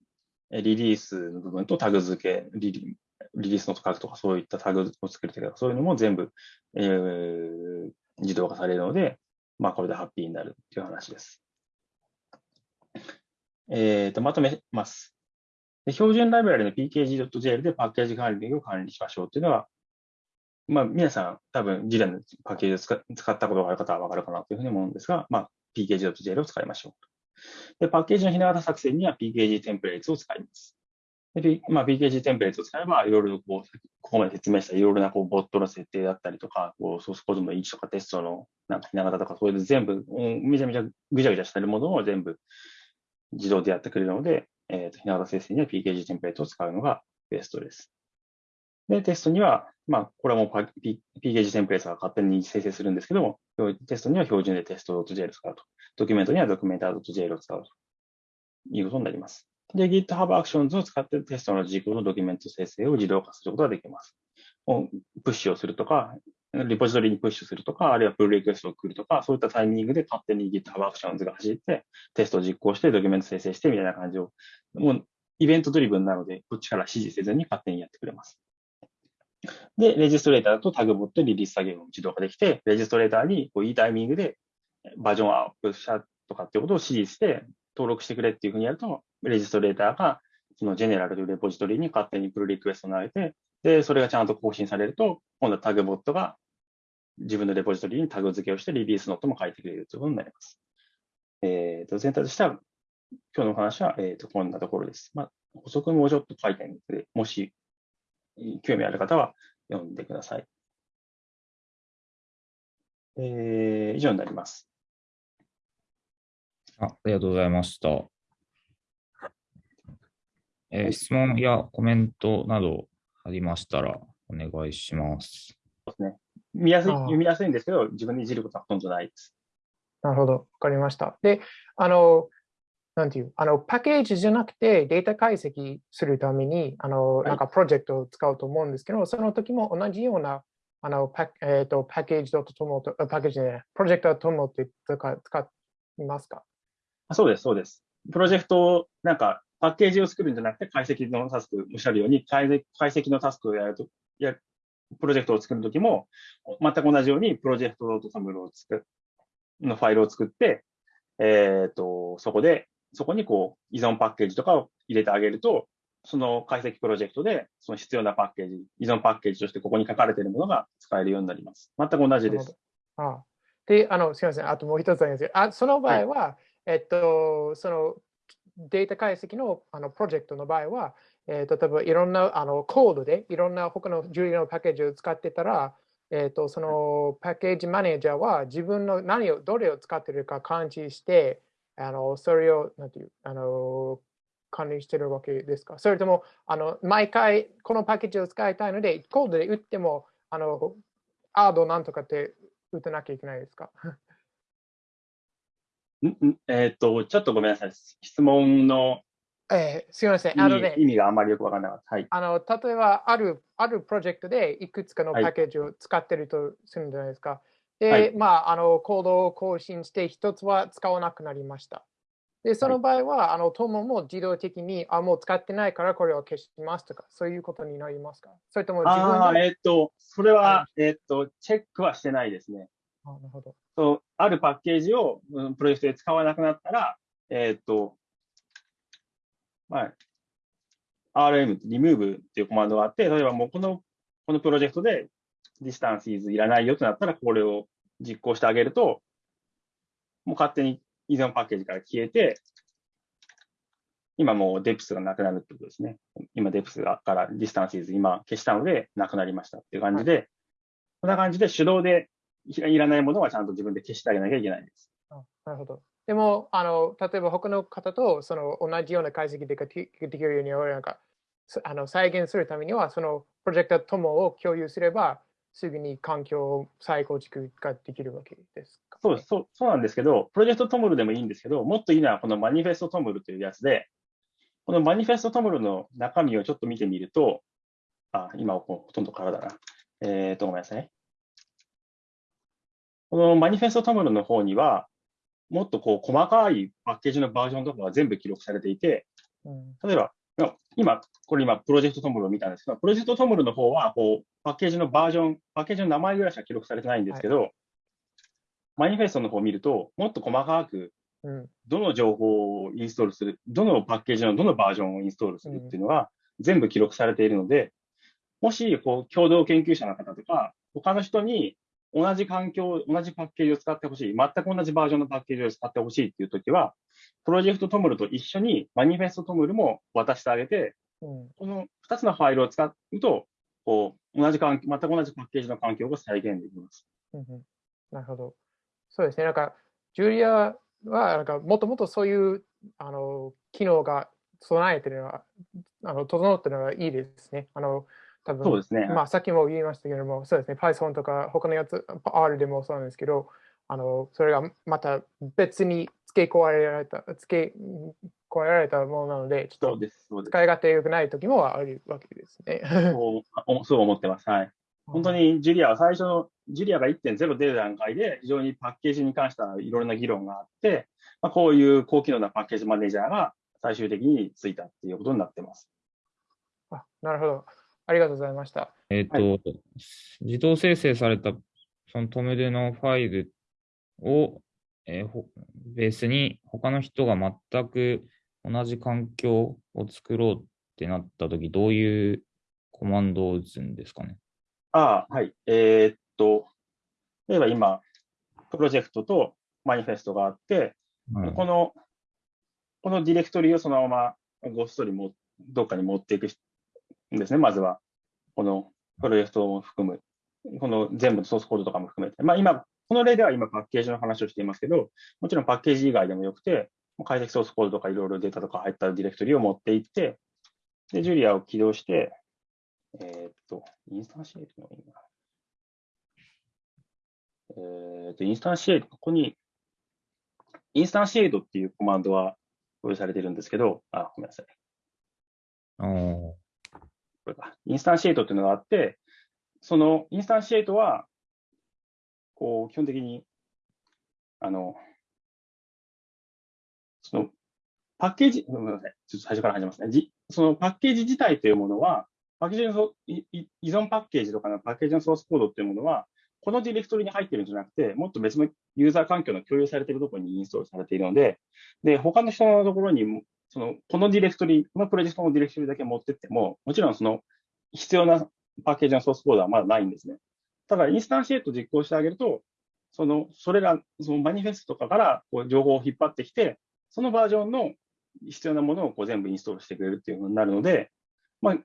リリースの部分とタグ付け、リリリリースノート書くとか、そういったタグを作るとか、そういうのも全部、えー、自動化されるので、まあ、これでハッピーになるという話です。えーと、まとめます。標準ライブラリの pkg.jl でパッケージ管理を管理しましょうというのは、まあ、皆さん多分、ジレのパッケージを使ったことがある方はわかるかなというふうに思うんですが、まあ、pkg.jl を使いましょうで。パッケージのひな形作成には pkg テンプレートを使います。でまあ、PKG テンプレートを使えば、いろいろこう、ここまで説明したいろいろなこうボットの設定だったりとか、こうソースコードの位置とかテストのなんかひな形とか、そういう全部、めちゃめちゃぐちゃぐちゃしてるものを全部自動でやってくれるので、えーと、ひな形生成には PKG テンプレートを使うのがベストです。で、テストには、まあ、これはもう PKG テンプレートが勝手に生成するんですけども、テストには標準でテスト .jl を使うと。ドキュメントにはドキュメンター .jl を使うということになります。で、GitHub Actions を使ってテストの実行のドキュメント生成を自動化することができます。プッシュをするとか、リポジトリにプッシュするとか、あるいはプルリクエストを送るとか、そういったタイミングで勝手に GitHub Actions が走って、テストを実行して、ドキュメント生成してみたいな感じを、もうイベントドリブンなので、こっちから指示せずに勝手にやってくれます。で、レジストレーターだとタグボットリリース作業を自動化できて、レジストレーターにこういいタイミングでバージョンアップしたとかっていうことを指示して、登録してくれっていうふうにやると、レジストレーターがそのジェネラルというレポジトリに勝手にプルリクエストを投げて、で、それがちゃんと更新されると、今度はタグボットが自分のレポジトリにタグ付けをしてリリースノートも書いてくれるということになります。えっ、ー、と、全体としては、今日のお話は、えっ、ー、と、こんなところです。まあ、補足もちょっと書いてあるので、もし興味ある方は読んでください。えー、以上になります。あありがとうございました。えー、質問やコメントなどありましたらお願いします。そうですね。見やすい、読みやすいんですけど、自分でいじることはほとんどないです。なるほど、わかりました。で、あの、なんていう、あの、パッケージじゃなくてデータ解析するために、あの、なんかプロジェクトを使うと思うんですけど、その時も同じような、あの、パ,、えーと、パッケージとともと、パッケージね、プロジェクトともって使いますか？そうです、そうです。プロジェクトを、なんか、パッケージを作るんじゃなくて、解析のタスク、おっしゃるように、解析のタスクをやると、やプロジェクトを作るときも、全く同じように、プロジェクト .toml を作るのファイルを作って、えっ、ー、と、そこで、そこにこう、依存パッケージとかを入れてあげると、その解析プロジェクトで、その必要なパッケージ、依存パッケージとしてここに書かれているものが使えるようになります。全く同じです。ああで、あの、すみません。あともう一つありますあその場合は、はえっと、そのデータ解析のあのプロジェクトの場合は、えー例えばいろんなあのコードでいろんな他のジュリのパッケージを使ってたら、えー、とそのパッケージマネージャーは自分の何をどれを使ってるか感知してあのそれをなんていうあの管理してるわけですか？それともあの毎回このパッケージを使いたいのでコードで打ってもあのアードなんとかって打たなきゃいけないですか？えっ、と、ちょっとごめんなさい。質問のえーすみません。意あのね味意味があまりよくわからなかった。はい。あの例えばある、あるプロジェクトでいくつかのパはいッケージを使ってるとするんじゃないですか。で、はいまあ、あの、コードを更新して、一つは使わなくなりました。で、その場合は、あの、友も自動的に、あ、もう使ってないからこれを消しますとか、そういうことになりますか？それとも自分あ。えっ、と、それはは、えっ、と、チェックはしてないですね。あなるほど。そうあるパッケージを、うんプロジェクトで使わなくなったら、えっ、と、まあ、RM、remove っていうコマンドがあって、例えばもうこの、このプロジェクトで distances いらないよとなったら、これを実行してあげると、もう勝手に依存パッケージから消えて、今もう depth がなくなるってことですね。今 depth がから distances 今消したのでなくなりましたっていう感じで、こんな感じで手動でい いらないものはちゃんと自分で消してあげなきゃいけないです。あなるほど。でも、あの、例えば他の方とその同じような解析でできるように、なんか、そあの再現するためには、そのプロジェクト友を共有すれば、すぐに環境を再構築ができるわけですか？そうそうそうなんですけど、プロジェクトトムルでもいいんですけど、もっといいのはこのマニフェストトムルというやつで、このマニフェストトムルの中身をちょっと見てみると、あ、今はほとんど空だな。えっ、と、ごめんなさい。このマニフェストトムルの方には、もっとこう細かいパッケージのバージョンとかが全部記録されていて、うん。例えば、今、これ今、プロジェクトトムルを見たんですけど、プロジェクトトムルの方は、こう、パッケージのバージョン、パッケージの名前ぐらいしか記録されてないんですけど、マニフェストの方を見ると、もっと細かく、うんどの情報をインストールする、どのパッケージのどのバージョンをインストールするっていうのが全部記録されているので、もし、こう、共同研究者の方とか、他の人に同じ環境、同じパッケージを使ってほしい、全く同じバージョンのパッケージを使ってほしいっていうときは、プロジェクトトムルと一緒にマニフェストトムルも渡してあげて、うんこの2つのファイルを使うと、こう、同じ環境、全く同じパッケージの環境が再現できます。うんうんなるほど。そうですね。なんか、ジュリアは、なんか、もともとそういう、あの、機能が備えてるのは、あの、整ってるのがいいですね。あの、多分そうですね。まあ、さっきも言いましたけども、そうですね、Python とか他のやつ、R でもそうなんですけど、あのそれがまた別に付け加えられた、付け加えられたものなので、ちょっと。使い勝手良くない時もあるわけですね。そうおそう思ってます。はい。本当にジュリアは最初の、ジュリアが1.0出る段階で、非常にパッケージに関してはいろいろな議論があって、まあ、こういう高機能なパッケージマネージャーが最終的についたっていうことになってます。あなるほど。ありがとうございました。えっ、と、自動生成されたそのトムデのファイルを、えーほベースに他の人が全く同じ環境を作ろうってなったとき、どういうコマンドを打つんですかね？ああ、はい。えーっと、例えば今、プロジェクトとマニフェストがあって、はいこの、このディレクトリをそのままごっそりもどっかに持っていくんですね、まずは。このプロジェクトを含む、この全部のソースコードとかも含めて。まあ今、この例では今パッケージの話をしていますけど、もちろんパッケージ以外でもよくて、解析ソースコードとかいろいろデータとか入ったディレクトリを持っていって、で、ジュリアを起動して、えーっと、 instantiate のいいな。えーっと、 instantiate、ここに、 instantiate っていうコマンドは表示されてるんですけど、あ、ごめんなさい。これか。 instantiate っていうのがあって、その instantiate は、こう、基本的に、あの、その、パッケージ、ごめんなさい。ちょっと最初から始めますね。じそのパッケージ自体というものは、パッケージの依存パッケージとかのパッケージのソースコードっていうものは、このディレクトリに入ってるんじゃなくて、もっと別のユーザー環境の共有されているところにインストールされているので、で、他の人のところに、その、このディレクトリ、このプロジェクトのディレクトリだけ持ってっても、もちろんその、必要なパッケージのソースコードはまだないんですね。ただ、インスタンシエイト実行してあげると、その、それら、そのマニフェストとかからこう情報を引っ張ってきて、そのバージョンの必要なものをこう全部インストールしてくれるっていうふうになるので、まあ、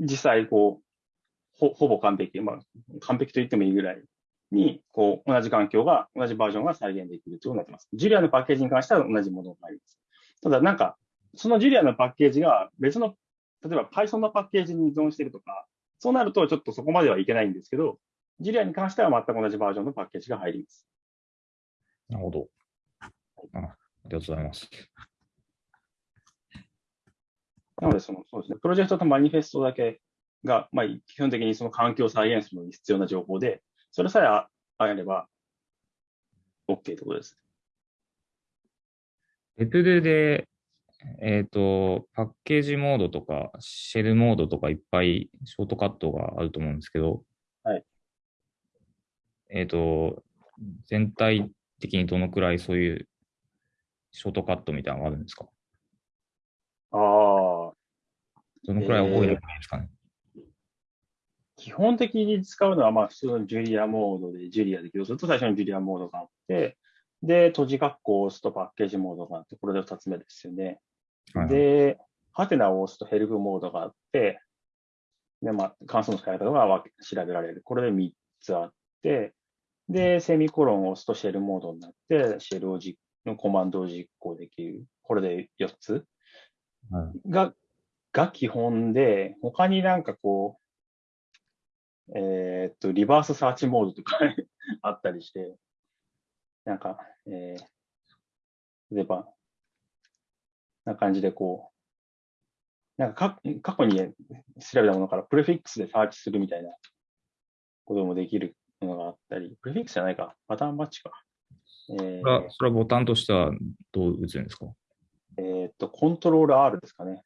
実際、こう、ほほぼ完璧、まあ、完璧と言ってもいいぐらいに、こう、同じ環境が、同じバージョンが再現できるということになってます。ジュリアのパッケージに関しては同じものがあります。ただ、なんか、そのジュリアのパッケージが別の、例えば Python のパッケージに依存しているとか、そうなるとちょっとそこまではいけないんですけど、ジュリアに関しては全く同じバージョンのパッケージが入ります。なるほど。あありがとうございます。なのでその、そうですね、プロジェクトとマニフェストだけが、まあ、基本的にその環境を再現するのに必要な情報で、それさえあれば OK ということです。レプルで、えっ、ー、と、パッケージモードとか、シェルモードとかいっぱいショートカットがあると思うんですけど、はい。えっ、ー、と、全体的にどのくらいそういうショートカットみたいなのがあるんですか？ああ。どのくらい覚えればいいですかね、えー、基本的に使うのは、まあ、普通のジュリアモードで、ジュリアで起動すると最初にジュリアモードがあって、で、閉じ括弧を押すとパッケージモードがあって、これで2つ目ですよね？はい、で、ハテナを押すとヘルプモードがあって、で、まあ、関数の使い方が調べられる。これで3つあって、で、セミコロンを押すとシェルモードになって、シェルを実のコマンドを実行できる。これで4つ、はい、が、が基本で、他になんかこう、えー、っと、リバースサーチモードとか あったりして、なんか、えー、例えば、な感じでこう、なんか過去に調べたものからプレフィックスでサーチするみたいなこともできるものがあったり、プレフィックスじゃないか、パターンバッチか。えー、それはボタンとしてはどう打つんですか？えっと、コントロール R ですかね。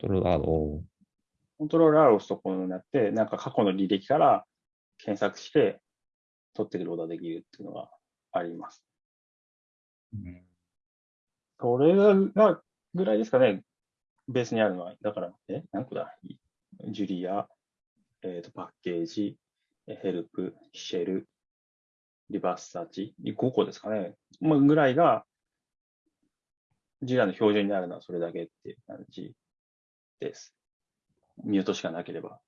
コントロール R を。コントロール R を押すとこうなって、なんか過去の履歴から検索して取ってくることができるっていうのがあります。うん、これがぐらいですかね、ベースにあるのは。だから、え、何個だジュリア、えっ、ー、と、パッケージ、ヘルプ、シェル、リバースサーチ、5個ですかね。まあ、ぐらいが、ジュリアの標準になるのはそれだけっていう感じです。ミュートしかなければ。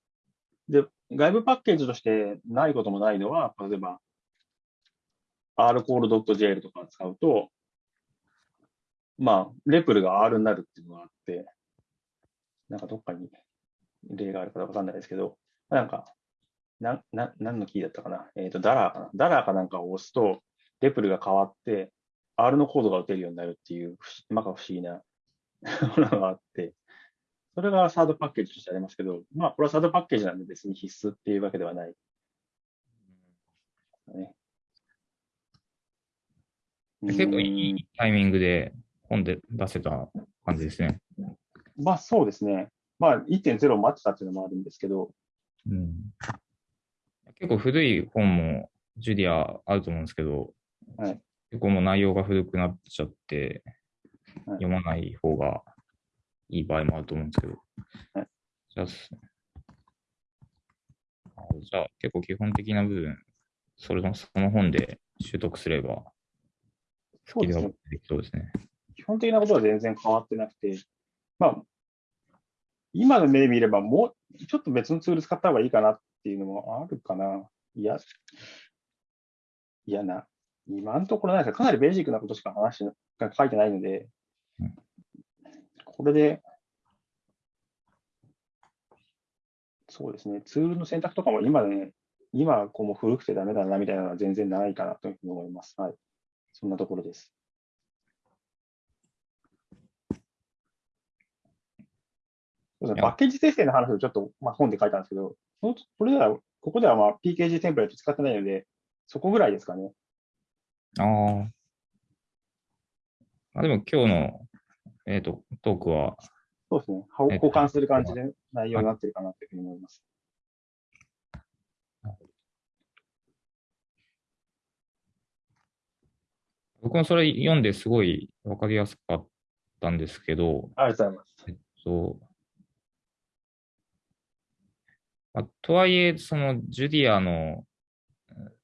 で、外部パッケージとしてないこともないのは、例えば、rcall.jl とか使うと、まあ、レプルが R になるっていうのがあって、なんかどっかに例があるかわかんないですけど、なんか、な、な、何のキーだったかな？えっ、ー、と、ダラーかな？ダラーかなんかを押すと、レプルが変わって、R のコードが打てるようになるっていう、まか不思議なものがあって、それがサードパッケージとしてありますけど、まあ、これはサードパッケージなんで別に必須っていうわけではない。ね、結構いいタイミングで本で出せた感じですね。まあそうですね。まあ1.0を待ってたっていうのもあるんですけど。うん、結構古い本もジュリアあると思うんですけど、はい、結構もう内容が古くなっちゃって、はい、読まない方がいい場合もあると思うんですけど。はい、じゃあ、じゃあ結構基本的な部分、それのその本で習得すればそうですね。そうですね。基本的なことは全然変わってなくて、まあ、今の目で見れば、もうちょっと別のツール使った方がいいかなっていうのもあるかな。いや、いやな、今のところないですかなりベーシックなことしか話が書いてないので、これで、そうですね、ツールの選択とかも今ね、今こうも古くてダメだなみたいなのは全然ないかなというふうに思います。はい。そんなところです。パッケージ生成の話をちょっと、まあ、本で書いたんですけど、これでは、ここではまあ PKG テンプレート使ってないので、そこぐらいですかね。ああ。でも今日の、えーと、トークは。そうですね。交換する感じで内容になってるかなというふうに思います。僕もそれ読んですごいわかりやすかったんですけど、ありがとうございます。えっと、まあ、とはいえ、そのジュディアの、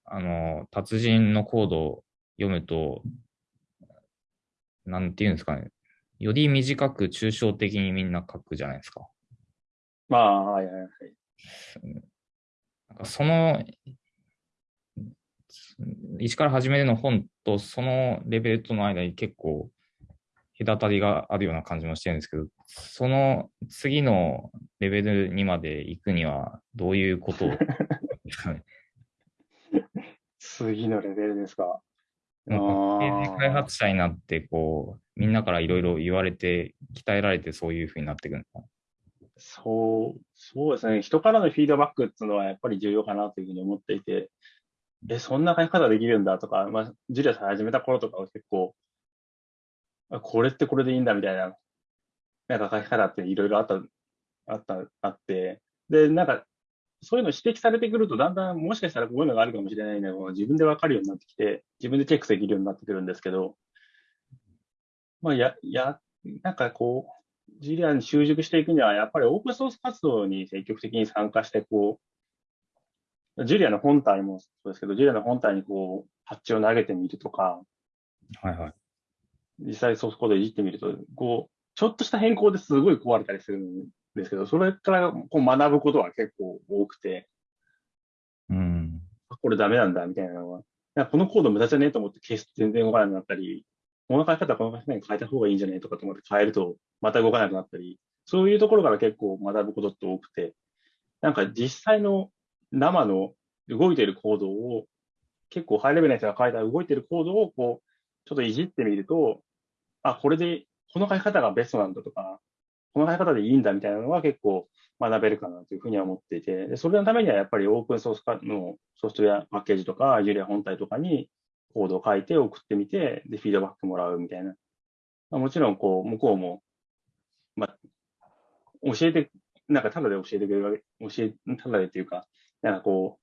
あの、達人のコードを読むと、なんていうんですかね、より短く抽象的にみんな書くじゃないですか。まあ、はいはいはい。なんかその、一から始めるの本とそのレベルとの間に結構隔たりがあるような感じもしてるんですけど、その次のレベルにまで行くにはどういうことを？次のレベルですか？なんか開発者になって、こう、みんなからいろいろ言われて、鍛えられてそういうふうになっていくんですか？そう、そうですね。人からのフィードバックっていうのはやっぱり重要かなというふうに思っていて、え、そんな書き方できるんだとか、まあ、ジュリアさん始めた頃とかは結構、あこれってこれでいいんだみたいな、なんか書き方っていろいろあった、あった、あって、で、なんか、そういうの指摘されてくると、だんだんもしかしたらこういうのがあるかもしれないのが自分でわかるようになってきて、自分でチェックできるようになってくるんですけど、まあ、や、や、なんかこう、ジュリアに習熟していくには、やっぱりオープンソース活動に積極的に参加して、こう、ジュリアの本体もそうですけど、ジュリアの本体にこう、パッチを投げてみるとか、はいはい。実際ソースコードいじってみると、こう、ちょっとした変更ですごい壊れたりするんですけど、それからこう学ぶことは結構多くて、うん。あこれダメなんだみたいなのは、このコード無駄じゃねえと思って消すと全然動かなくなったり、この書き方この書き方に変えた方がいいんじゃねえとかと思って変えるとまた動かなくなったり、そういうところから結構学ぶことって多くて、なんか実際の生の動いているコードを、結構ハイレベルな人が書いた動いているコードをこう、ちょっといじってみると、あ、これで、この書き方がベストなんだとか、この書き方でいいんだみたいなのは結構学べるかなというふうには思っていて、でそれのためにはやっぱりオープンソースのソフトウェアパッケージとか、ジュリア本体とかにコードを書いて送ってみて、で、フィードバックもらうみたいな。まあ、もちろん、こう、向こうも、まあ、教えて、なんかただで教えてくれるわけ、教え、ただでっていうか、なんかこ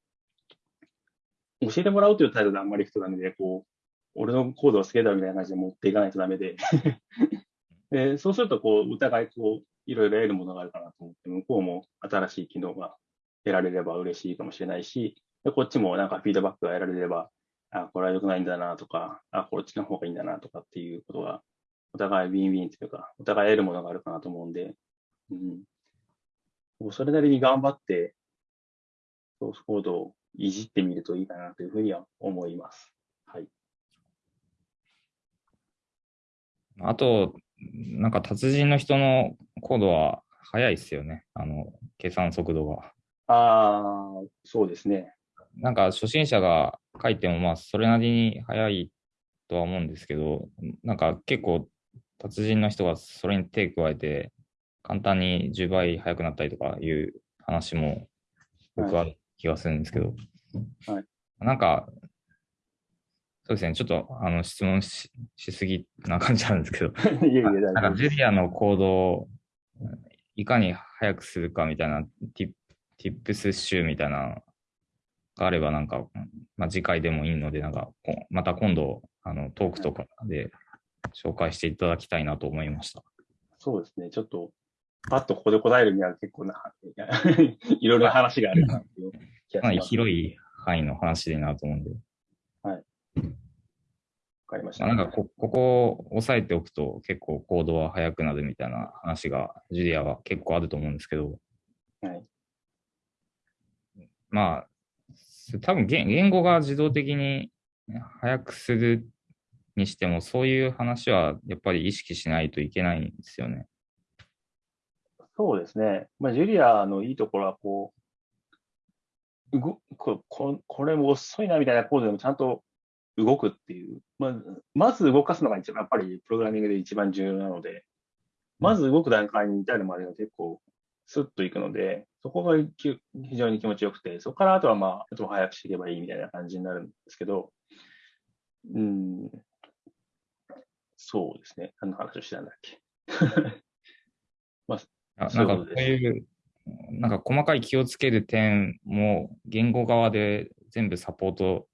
う、教えてもらうという態度であんまりいくとダメで、こう、俺のコードを好きだみたいな感じで持っていかないとダメで、でそうすると、こう、お互い、こう、いろいろ得るものがあるかなと思って、向こうも新しい機能が得られれば嬉しいかもしれないし、でこっちもなんかフィードバックが得られれば、あ、これは良くないんだなとか、あ、こっちの方がいいんだなとかっていうことが、お互いウィンウィンというか、お互い得るものがあるかなと思うんで、うん。それなりに頑張って、ソースコードをいじってみるといいかなというふうには思います。はい。あと、なんか達人の人のコードは速いっすよね。あの、計算速度が。ああ、そうですね。なんか初心者が書いてもまあそれなりに速いとは思うんですけど、なんか結構達人の人がそれに手加えて簡単に10倍速くなったりとかいう話も僕は気がするんですけど、はいなんかそうですね、ちょっとあの質問ししすぎな感じなんですけど、いえいなんか。ジュリアのコードをいかに早くするかみたいなティティップス集みたいなのがあればなんか、まあ、次回でもいいので、なんかこまた今度あのトークとかで紹介していただきたいなと思いました。そうですね。ちょっと、パッとここで答えるには結構な、いろいろな話があるかなっていう気がします。広い範囲の話でなと思うんで、わかりました。まあ、なんかこここを押さえておくと結構コードは速くなるみたいな話がジュリアは結構あると思うんですけど、はい。まあ、多分言言語が自動的に速くするにしても、そういう話はやっぱり意識しないといけないんですよね。そうですね。まあ、ジュリアのいいところは、こう、動こここれも遅いなみたいなコードでもちゃんと動くっていう。まあ、まず動かすのが一番、やっぱりプログラミングで一番重要なので、まず動く段階に至るまでが結構スッといくので、そこがき非常に気持ちよくて、そこからあとはまあ、あとは早くしていけばいいみたいな感じになるんですけど、うん、そうですね。何の話をしてたんだっけ。あそうないんかそういう、なんか細かい気をつける点も言語側で全部サポート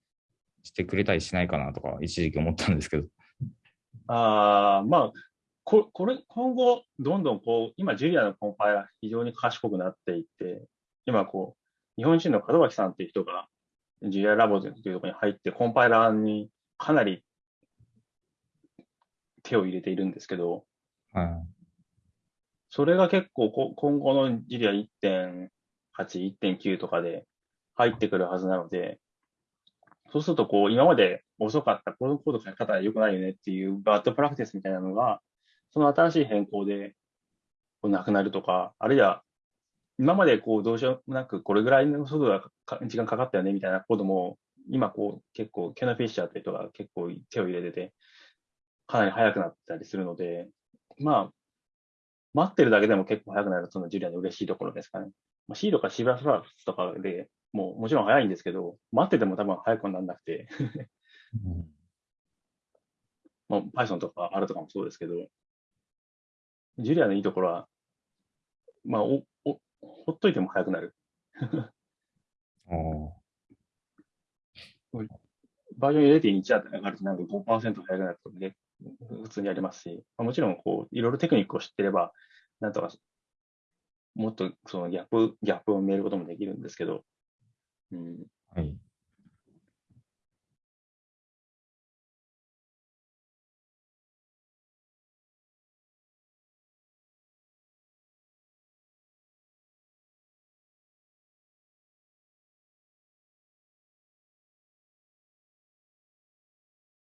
してくれたりしないかなとか一時期思ったんですけど。ああ、まあ、ここれ、今後、どんどんこう、今、ジュリアのコンパイラー非常に賢くなっていって、今、こう、日本人の門脇さんっていう人が、ジュリアラボというところに入って、コンパイラーにかなり手を入れているんですけど、はい。それが結構こ今後のジュリア1.8、1.9とかで入ってくるはずなので、そうするとこう今まで遅かったこのコード書き方は良くないよねっていう bad practice みたいなのが、その新しい変更でこうなくなるとか、あるいは今までこうどうしようもなくこれぐらいの速度が時間かかったよねみたいなコードも、今こう結構 Keno Fischer って人が結構手を入れてて、かなり速くなったりするので、まあ、待ってるだけでも結構速くなるその Julia の嬉しいところですかね。まあ、C とか C++ とかでもうもちろん速いんですけど、待ってても多分速くならなくて。まあ、Python とか R とかもそうですけど、ジュリアのいいところは、まあ、お、お、ほっといても速くなる。バー。ジョン0.1だったら上がるとなんか5%速くなるとかね、普通にありますし、まあ、もちろんこう、いろいろテクニックを知ってれば、なんとか、もっとそのギャップ、ギャップを埋めることもできるんですけど、うん、はい。